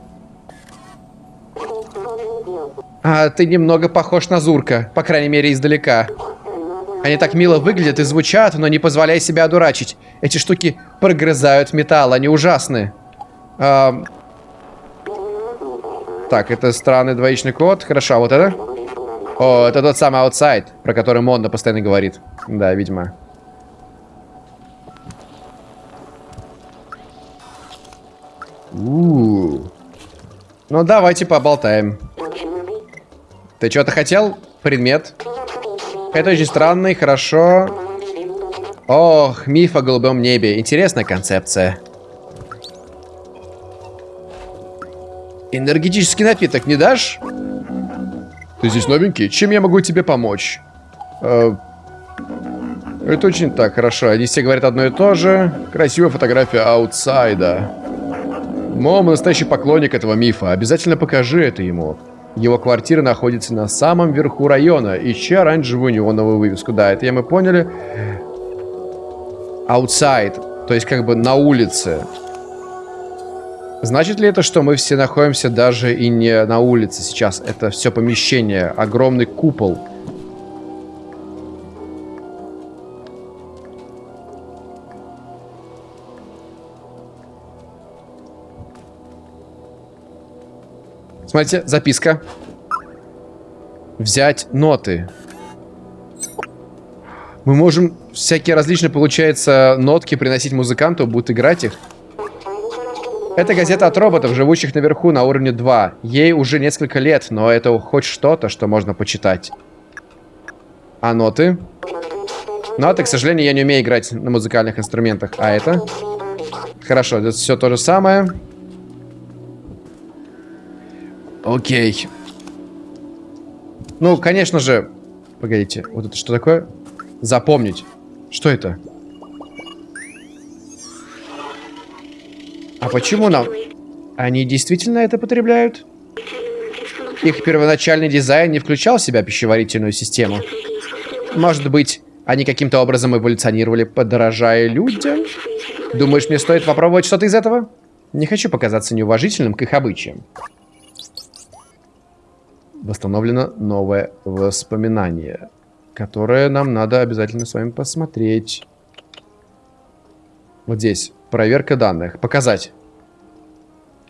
Speaker 1: А, ты немного похож на Зурка, по крайней мере, издалека. Они так мило выглядят и звучат, но не позволяй себя одурачить. Эти штуки прогрызают металл, они ужасны. А... Так, это странный двоичный код. Хорошо, а вот это? О, это тот самый Outside, про который Момо постоянно говорит. Да, видимо. У -у -у. Ну, давайте поболтаем. Ты что-то хотел? Предмет. Это очень странный, хорошо. Ох, миф о голубом небе. Интересная концепция. Энергетический напиток не дашь? Ты здесь новенький? Чем я могу тебе помочь? Э, это очень так, хорошо. Они все говорят одно и то же. Красивая фотография аутсайда. Мом, настоящий поклонник этого мифа. Обязательно покажи это ему. Его квартира находится на самом верху района. Ищи оранжевую неоновую вывеску. Да, это я мы поняли. Outside. То есть как бы на улице. Значит ли это, что мы все находимся даже и не на улице сейчас? Это все помещение. Огромный купол. Смотрите, записка. Взять ноты. Мы можем всякие различные, получается, нотки приносить музыканту, будет играть их. Это газета от роботов, живущих наверху на уровне 2. Ей уже несколько лет, но это хоть что-то, что можно почитать. А ноты? Ноты, к сожалению, я не умею играть на музыкальных инструментах. А это? Хорошо, это все то же самое. Окей. Ну, конечно же... Погодите, вот это что такое? Запомнить. Что это? А почему нам... Они действительно это потребляют? Их первоначальный дизайн не включал в себя пищеварительную систему. Может быть, они каким-то образом эволюционировали, подорожая людям? Думаешь, мне стоит попробовать что-то из этого? Не хочу показаться неуважительным к их обычаям. Восстановлено новое воспоминание, которое нам надо обязательно с вами посмотреть. Вот здесь. Проверка данных. Показать.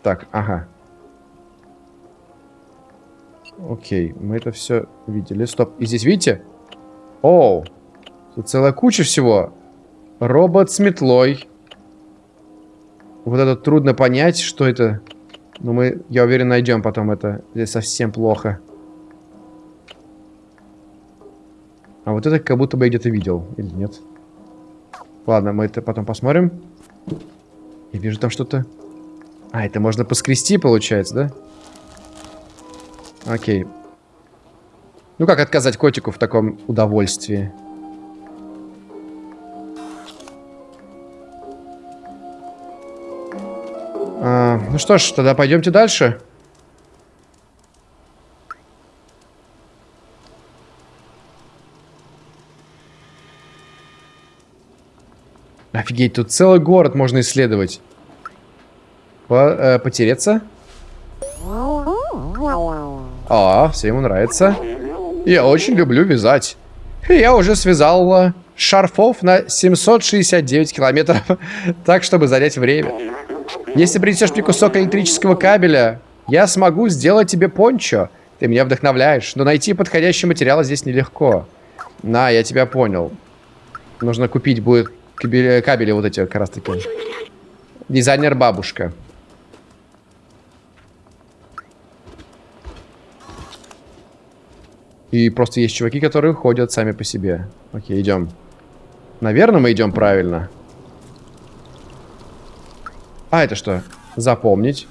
Speaker 1: Так, ага. Окей, мы это все видели. Стоп. И здесь, видите? Оу. Тут целая куча всего. Робот с метлой. Вот это трудно понять, что это. Но мы, я уверен, найдем потом это. Здесь совсем плохо. А вот это как будто бы я где-то видел. Или нет? Ладно, мы это потом посмотрим. Я вижу там что-то. А, это можно поскрести, получается, да? Окей. Ну как отказать котику в таком удовольствии? А, ну что ж, тогда пойдемте дальше. Офигеть, тут целый город можно исследовать. По, э, потереться? А, все ему нравится. Я очень люблю вязать. Я уже связал э, шарфов на 769 километров, так, чтобы занять время. Если принесешь мне кусок электрического кабеля, я смогу сделать тебе пончо. Ты меня вдохновляешь, но найти подходящий материал здесь нелегко. На, я тебя понял. Нужно купить будет кабели, кабели вот эти как раз таки. Дизайнер бабушка. И просто есть чуваки, которые ходят сами по себе. Окей, идем. Наверное, мы идем правильно. А, это что? Запомнить.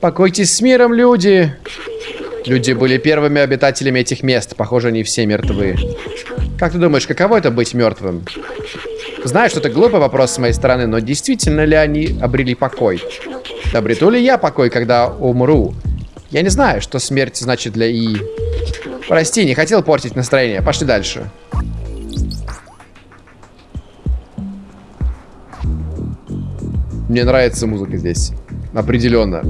Speaker 1: Покойтесь с миром, люди! Люди были первыми обитателями этих мест. Похоже, они все мертвы. Как ты думаешь, каково это быть мертвым? Знаю, что это глупый вопрос с моей стороны, но действительно ли они обрели покой? Обрету ли я покой, когда умру? Я не знаю, что смерть значит для И. Прости, не хотел портить настроение. Пошли дальше. Мне нравится музыка здесь. Определенно.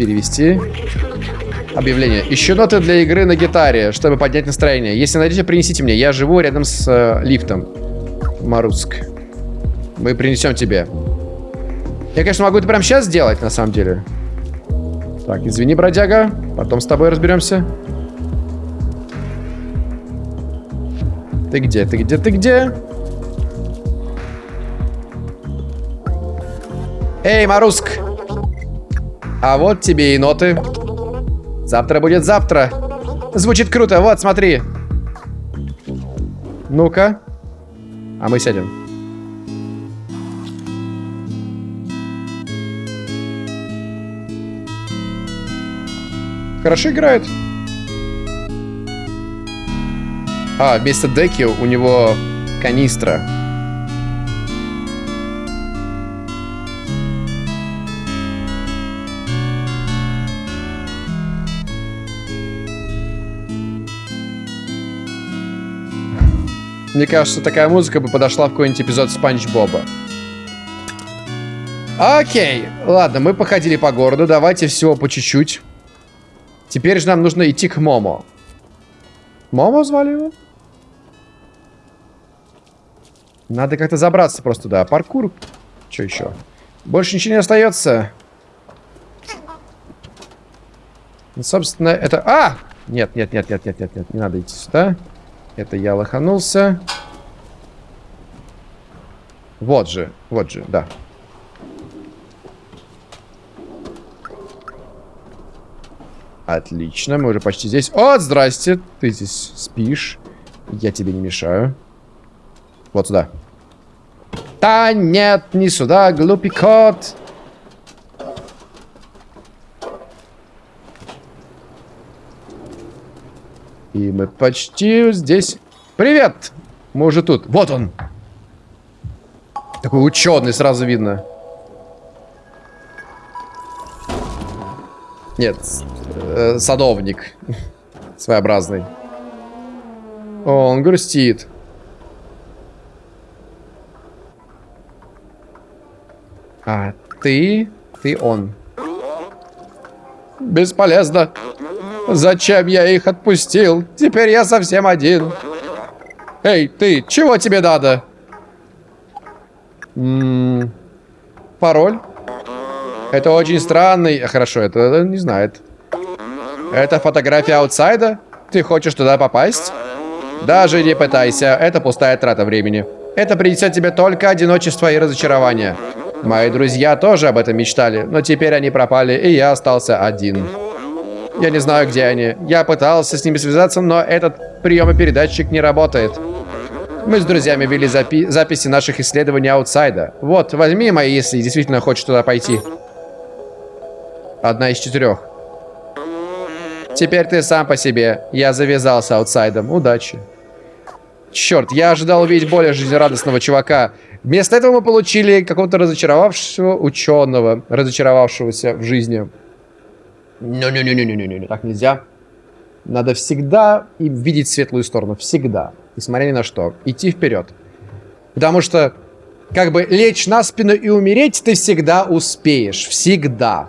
Speaker 1: Перевести. Объявление. Ищу ноты для игры на гитаре, чтобы поднять настроение. Если найдете, принесите мне. Я живу рядом с э, лифтом. Маруск. Мы принесем тебе. Я, конечно, могу это прямо сейчас сделать, на самом деле. Так, извини, бродяга. Потом с тобой разберемся. Ты где? Ты где? Ты где? Эй, Маруск! А вот тебе и ноты. Завтра будет завтра. Звучит круто. Вот, смотри. Ну-ка. А мы сядем. Хорошо играет. А, вместо деки у него канистра. Мне кажется, такая музыка бы подошла в какой-нибудь эпизод Спанч Боба. Окей, ладно, мы походили по городу, давайте всего по чуть-чуть. Теперь же нам нужно идти к Момо. Момо звали его? Надо как-то забраться просто туда. Паркур. Что еще? Больше ничего не остается. Ну, собственно, это... А! Нет, нет, нет, нет, нет, нет, нет. Не надо идти сюда. Это я лоханулся. Вот же, вот же, да. Отлично, мы уже почти здесь. О, здрасте, ты здесь спишь. Я тебе не мешаю. Вот сюда. Да нет, не сюда, глупый кот. И мы почти здесь. Привет! Мы уже тут. Вот он. Такой ученый, сразу видно. Нет, э, садовник. Своеобразный. О, он грустит. А ты? Ты он. Бесполезно. Зачем я их отпустил? Теперь я совсем один. Эй, ты, чего тебе надо? М -м пароль? Это очень странный... Хорошо, это не знает. Это фотография аутсайда? Ты хочешь туда попасть? Даже не пытайся, это пустая трата времени. Это принесет тебе только одиночество и разочарование. Мои друзья тоже об этом мечтали, но теперь они пропали, и я остался один. Я не знаю, где они. Я пытался с ними связаться, но этот приемопередатчик не работает. Мы с друзьями вели запи записи наших исследований аутсайда. Вот, возьми мои, если действительно хочешь туда пойти. Одна из четырех. Теперь ты сам по себе. Я завязался аутсайдом. Удачи. Черт, я ожидал увидеть более жизнерадостного чувака. Вместо этого мы получили какого-то разочаровавшего ученого, разочаровавшегося в жизни. Не-не-не-не-не-не, так нельзя. Надо всегда и видеть светлую сторону. Всегда. Несмотря ни на что. Идти вперед. Потому что, как бы, лечь на спину и умереть ты всегда успеешь. Всегда.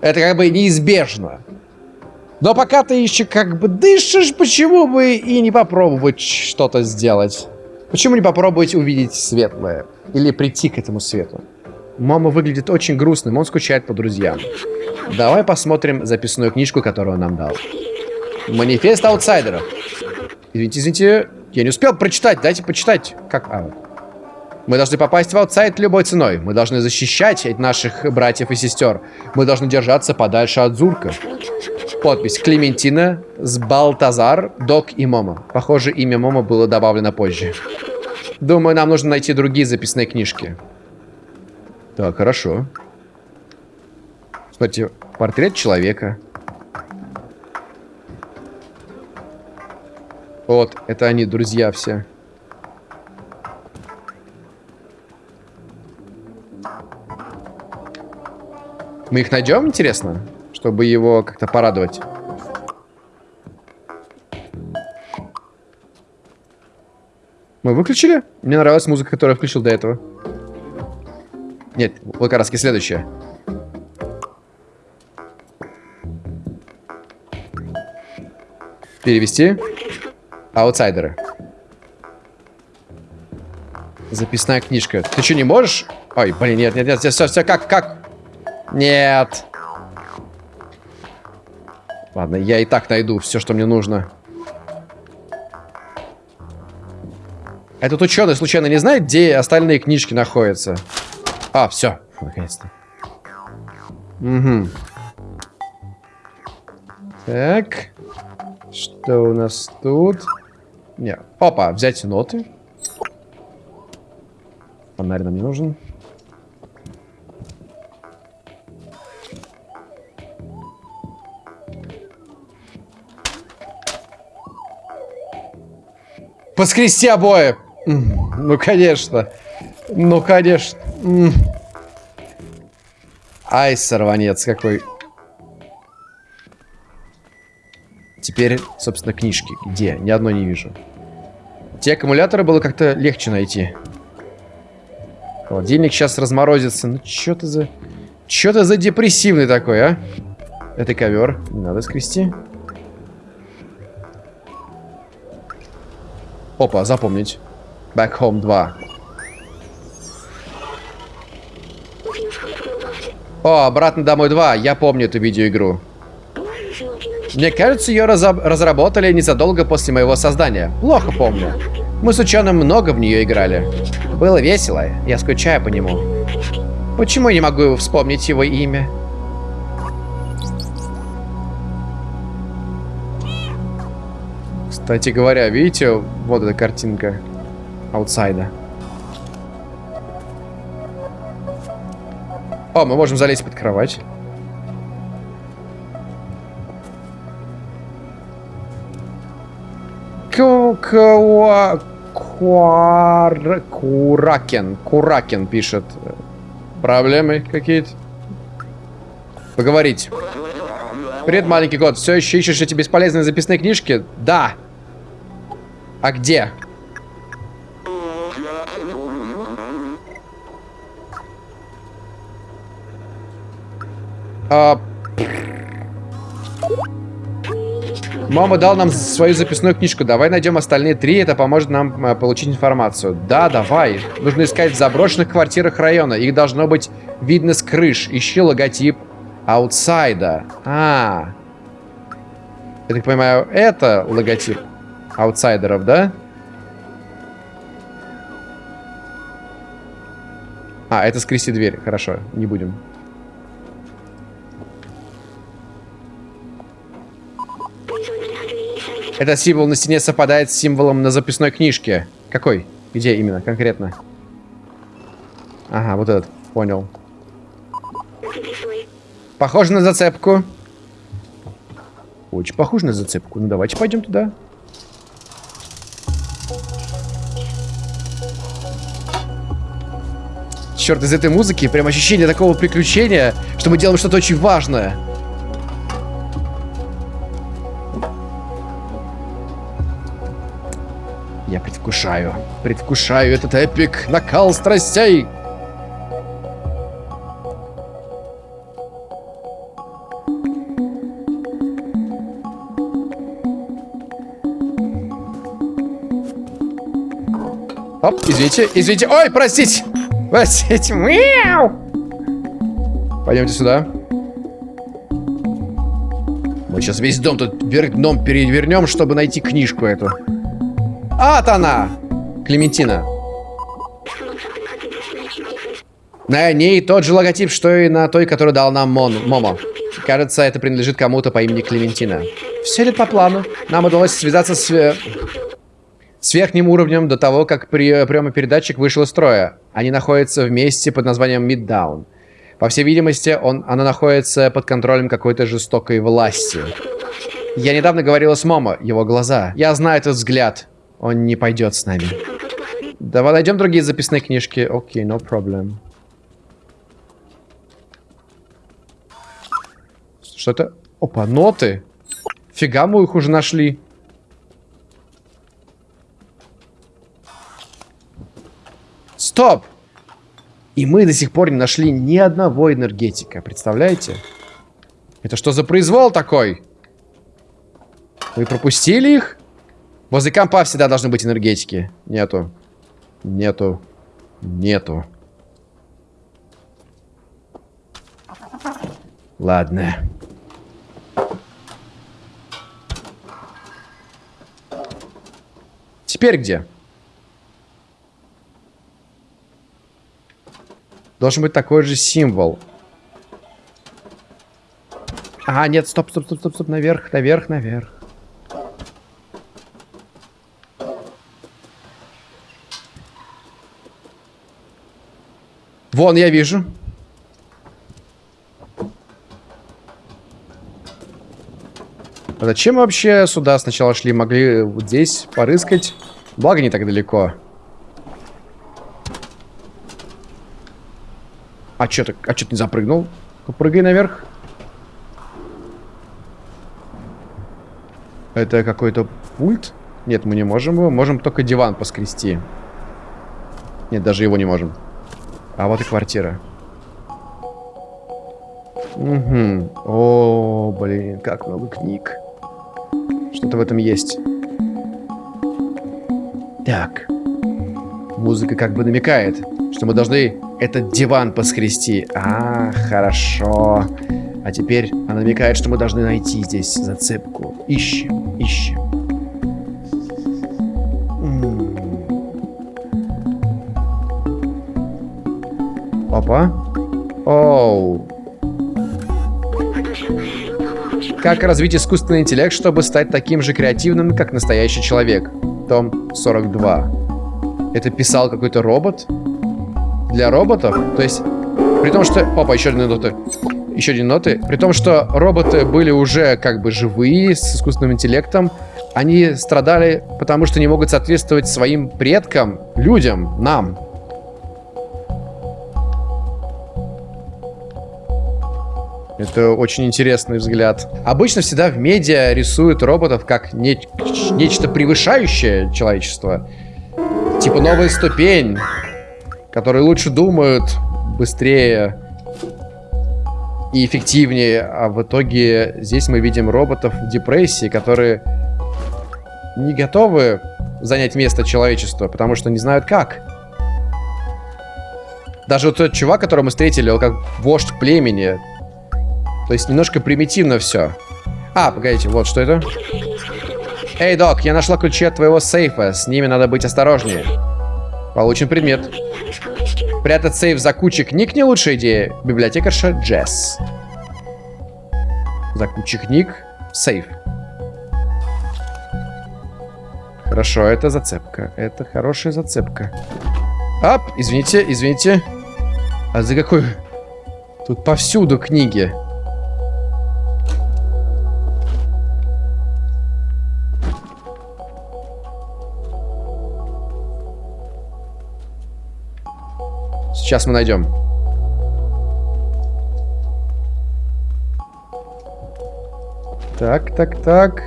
Speaker 1: Это как бы неизбежно. Но пока ты еще как бы дышишь, почему бы и не попробовать что-то сделать? Почему не попробовать увидеть светлое? Или прийти к этому свету? Момо выглядит очень грустным, он скучает по друзьям. Давай посмотрим записную книжку, которую он нам дал. Манифест аутсайдеров. Извините, извините, я не успел прочитать, дайте почитать. Как? А, вот. Мы должны попасть в Outside любой ценой. Мы должны защищать наших братьев и сестер. Мы должны держаться подальше от Зурка. Подпись. Клементина, Балтазар, Док и Момо. Похоже, имя Момо было добавлено позже. Думаю, нам нужно найти другие записные книжки. Так, хорошо. Смотрите, портрет человека. Вот, это они, друзья все. Мы их найдем, интересно? Чтобы его как-то порадовать. Мы выключили? Мне нравилась музыка, которую я включил до этого. Нет, вот как раз следующая. Перевести. Аутсайдеры. Записная книжка. Ты что, не можешь? Ой, блин, нет, нет, нет, все, все, как, как? Нет. Ладно, я и так найду все, что мне нужно. Этот ученый случайно не знает, где остальные книжки находятся? А, все, наконец-то. Угу. Так. Что у нас тут? Не. Опа, взять ноты. Фонарь нам не нужен. Поскрести обои. Ну, конечно. Ну, конечно. Ай, сорванец какой. Теперь, собственно, книжки. Где? Ни одной не вижу. Те аккумуляторы было как-то легче найти. Холодильник сейчас разморозится. Ну, что ты за... Что ты за депрессивный такой, а? Это ковер. Не надо скрести. Опа, запомнить. Back Home 2. О, обратно домой 2. Я помню эту видеоигру. Мне кажется, ее разработали незадолго после моего создания. Плохо помню. Мы с ученым много в нее играли. Было весело. Я скучаю по нему. Почему я не могу вспомнить его имя? Кстати говоря, видите, вот эта картинка. аутсайда. О, мы можем залезть под кровать. Куракен. Куракен пишет. Проблемы какие-то? Поговорить. Привет, маленький кот. Все еще ищешь эти бесполезные записные книжки? Да. А где? А... Мама дал нам свою записную книжку. Давай найдем остальные три, это поможет нам а, получить информацию. Да, давай. Нужно искать в заброшенных квартирах района. Их должно быть видно с крыш. Ищи логотип аутсайда. А, Я так понимаю, это логотип аутсайдеров, да? А, это скрести дверь. Хорошо, не будем. Этот символ на стене совпадает с символом на записной книжке. Какой? Где именно, конкретно? Ага, вот этот. Понял. Похоже на зацепку. Очень похоже на зацепку. Ну, давайте пойдем туда. Черт, из этой музыки прям ощущение такого приключения, что мы делаем что-то очень важное. Я предвкушаю, предвкушаю этот эпик, накал страстей. Оп, извините, извините. Ой, простите. Простите. Мяу. Пойдемте сюда. Мы сейчас весь дом тут дном перевернем, чтобы найти книжку эту. Вот она! Клементина. На ней тот же логотип, что и на той, которую дал нам Мон, Момо. Кажется, это принадлежит кому-то по имени Клементина. Все идет по плану. Нам удалось связаться с, э, с верхним уровнем до того, как при, приемопередатчик вышел из строя. Они находятся в месте под названием Midtown. По всей видимости, он, она находится под контролем какой-то жестокой власти. Я недавно говорила с Момо, его глаза. Я знаю этот взгляд. Он не пойдет с нами. Давай найдем другие записные книжки. Окей, okay, no problem. Что это? Опа, ноты. Фига мы их уже нашли. Стоп! И мы до сих пор не нашли ни одного энергетика. Представляете? Это что за произвол такой? Вы пропустили их? Возле компа всегда должны быть энергетики. Нету. Нету. Нету. Ладно. Теперь где? Должен быть такой же символ. А, нет, стоп, стоп, стоп, стоп, стоп, наверх, наверх, наверх. Вон, я вижу. А зачем мы вообще сюда сначала шли? Могли вот здесь порыскать. Благо не так далеко. А чё ты, а чё ты не запрыгнул? Попрыгай наверх. Это какой-то пульт? Нет, мы не можем его. Можем только диван поскрести. Нет, даже его не можем. А вот и квартира. Угу. О, блин, как много книг. Что-то в этом есть. Так. Музыка как бы намекает, что мы должны этот диван поскрести. А, хорошо. А теперь она намекает, что мы должны найти здесь зацепку. Ищем, ищем. Опа. Оу. Как развить искусственный интеллект, чтобы стать таким же креативным, как настоящий человек? Том 42. Это писал какой-то робот? Для роботов? То есть, при том, что... Опа, еще одни ноты. Еще одни ноты. При том, что роботы были уже как бы живые, с искусственным интеллектом, они страдали, потому что не могут соответствовать своим предкам, людям, нам. Это очень интересный взгляд. Обычно всегда в медиа рисуют роботов как не нечто превышающее человечество. Типа новая ступень, которые лучше думают, быстрее и эффективнее. А в итоге здесь мы видим роботов в депрессии, которые не готовы занять место человечества, потому что не знают как. Даже вот тот чувак, которого мы встретили, он как вождь племени. То есть немножко примитивно все. А, погодите, вот что это. Эй, док, я нашла ключи от твоего сейфа. С ними надо быть осторожнее. Получен предмет. Прятать сейф за кучей книг не лучшая идея. Библиотекарша Джесс. За кучей книг. Сейф. Хорошо, это зацепка. Это хорошая зацепка. Ап, извините, извините. А за какой... Тут повсюду книги. Сейчас мы найдем. Так, так, так.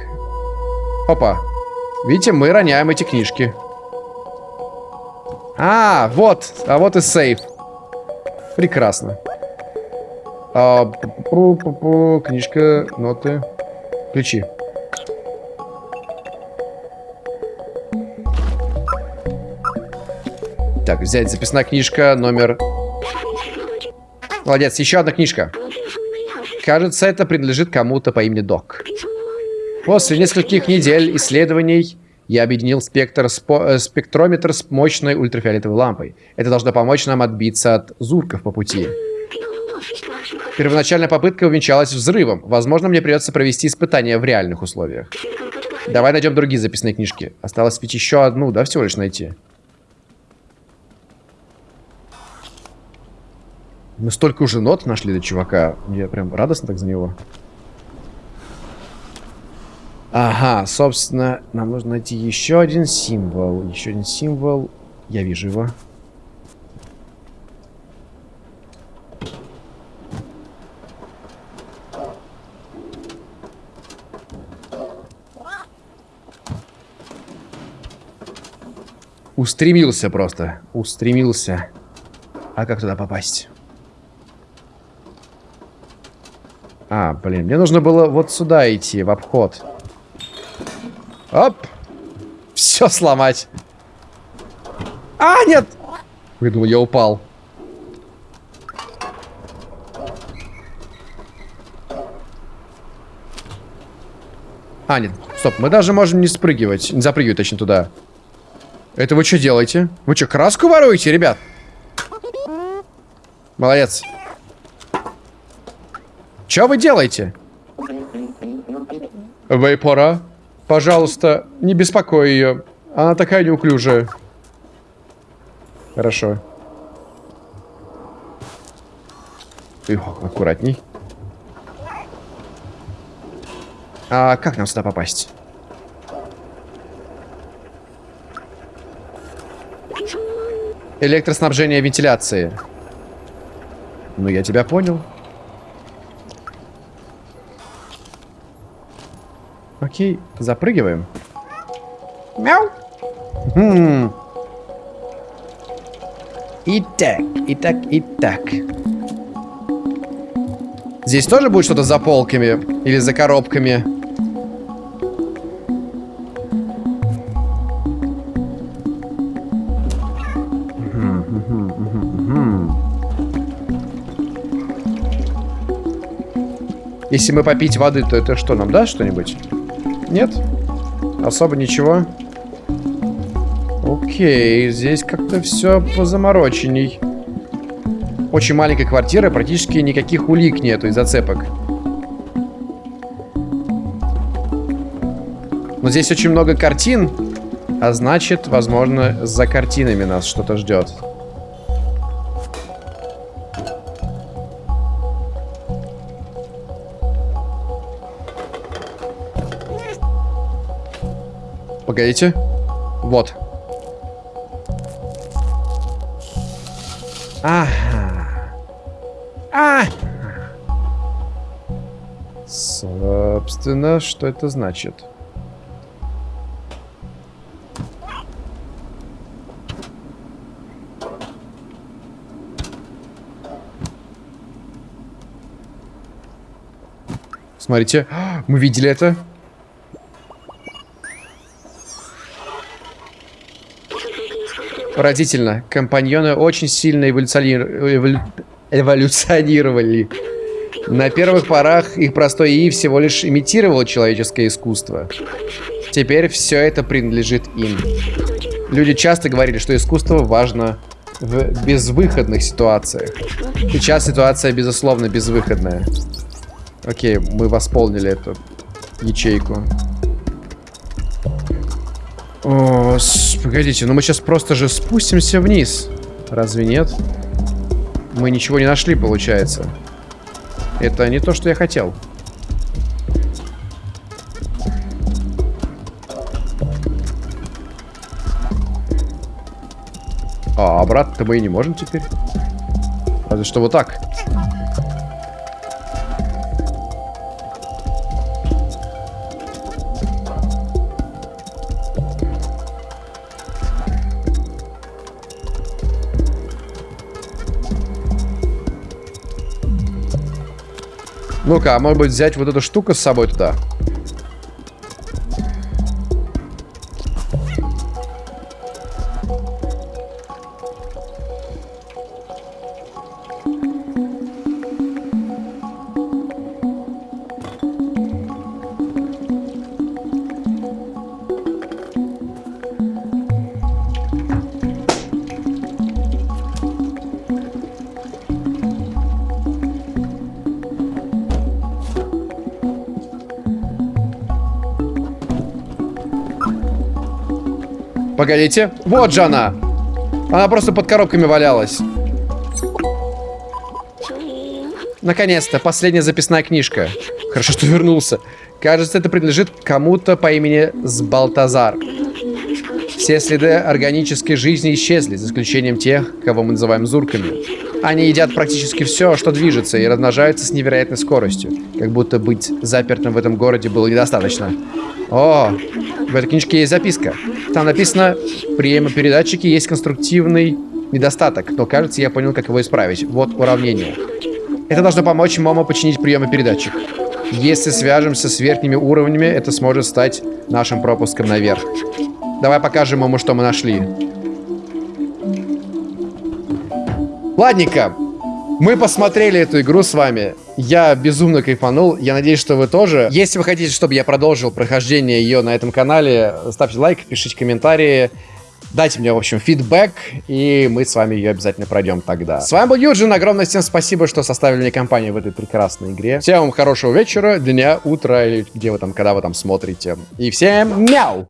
Speaker 1: Опа. Видите, мы роняем эти книжки. А, вот. А вот и сейф. Прекрасно. А, пу -пу -пу, книжка, ноты, ключи. Так, взять записная книжка, номер... Молодец, еще одна книжка. Кажется, это принадлежит кому-то по имени Док. После нескольких недель исследований я объединил спектр спо э, спектрометр с мощной ультрафиолетовой лампой. Это должно помочь нам отбиться от зурков по пути. Первоначальная попытка увенчалась взрывом. Возможно, мне придется провести испытания в реальных условиях. Давай найдем другие записные книжки. Осталось ведь еще одну, да, всего лишь найти. Мы столько уже нот нашли до чувака. Мне прям радостно так за него. Ага, собственно, нам нужно найти еще один символ. Еще один символ. Я вижу его. Устремился просто. Устремился. А как туда попасть? А, блин, мне нужно было вот сюда идти, в обход. Оп! Все сломать. А, нет! Выдумал, я упал. А, нет, стоп, мы даже можем не спрыгивать, не запрыгивать, точнее, туда. Это вы что делаете? Вы что, краску воруете, ребят? Молодец. Что вы делаете? Вейпора, пожалуйста, не беспокой ее. Она такая неуклюжая. Хорошо. Тихо, аккуратней. А как нам сюда попасть? Электроснабжение вентиляции. Ну, я тебя понял. Окей, запрыгиваем. Мяу. Хм. Итак, итак, итак. Здесь тоже будет что-то за полками или за коробками? Если мы попить воды, то это что, нам даст что-нибудь? Нет? Особо ничего? Окей, здесь как-то все позамороченней. Очень маленькая квартира, практически никаких улик нету и зацепок. Но здесь очень много картин. А значит, возможно, за картинами нас что-то ждет. Погодите. Вот. Ага. А! Собственно, что это значит? Смотрите, мы видели это. Поразительно. Компаньоны очень сильно эволюционировали. На первых порах их простой ИИ всего лишь имитировало человеческое искусство. Теперь все это принадлежит им. Люди часто говорили, что искусство важно в безвыходных ситуациях. Сейчас ситуация, безусловно, безвыходная. Окей, мы восполнили эту ячейку. О, погодите, ну мы сейчас просто же спустимся вниз. Разве нет? Мы ничего не нашли, получается. Это не то, что я хотел. А обратно мы и не можем теперь. Разве что вот так. Ну-ка, а может быть взять вот эту штуку с собой туда? Погодите. Вот же она. Она просто под коробками валялась. Наконец-то, последняя записная книжка. Хорошо, что вернулся. Кажется, это принадлежит кому-то по имени Сбалтазар. Все следы органической жизни исчезли, за исключением тех, кого мы называем зурками. Они едят практически все, что движется, и размножаются с невероятной скоростью. Как будто быть запертым в этом городе было недостаточно. О, в этой книжке есть записка. Там написано, приемопередатчики есть конструктивный недостаток, но кажется, я понял, как его исправить. Вот уравнение. Это должно помочь Момо починить приемопередатчик. Если свяжемся с верхними уровнями, это сможет стать нашим пропуском наверх. Давай покажем ему, что мы нашли. Ладненько. Мы посмотрели эту игру с вами. Я безумно кайфанул. Я надеюсь, что вы тоже. Если вы хотите, чтобы я продолжил прохождение ее на этом канале, ставьте лайк, пишите комментарии. Дайте мне, в общем, фидбэк, и мы с вами ее обязательно пройдем тогда. С вами был Юджин, огромное всем спасибо, что составили мне компанию в этой прекрасной игре. Всем вам хорошего вечера, дня, утра, или где вы там, когда вы там смотрите. И всем мяу!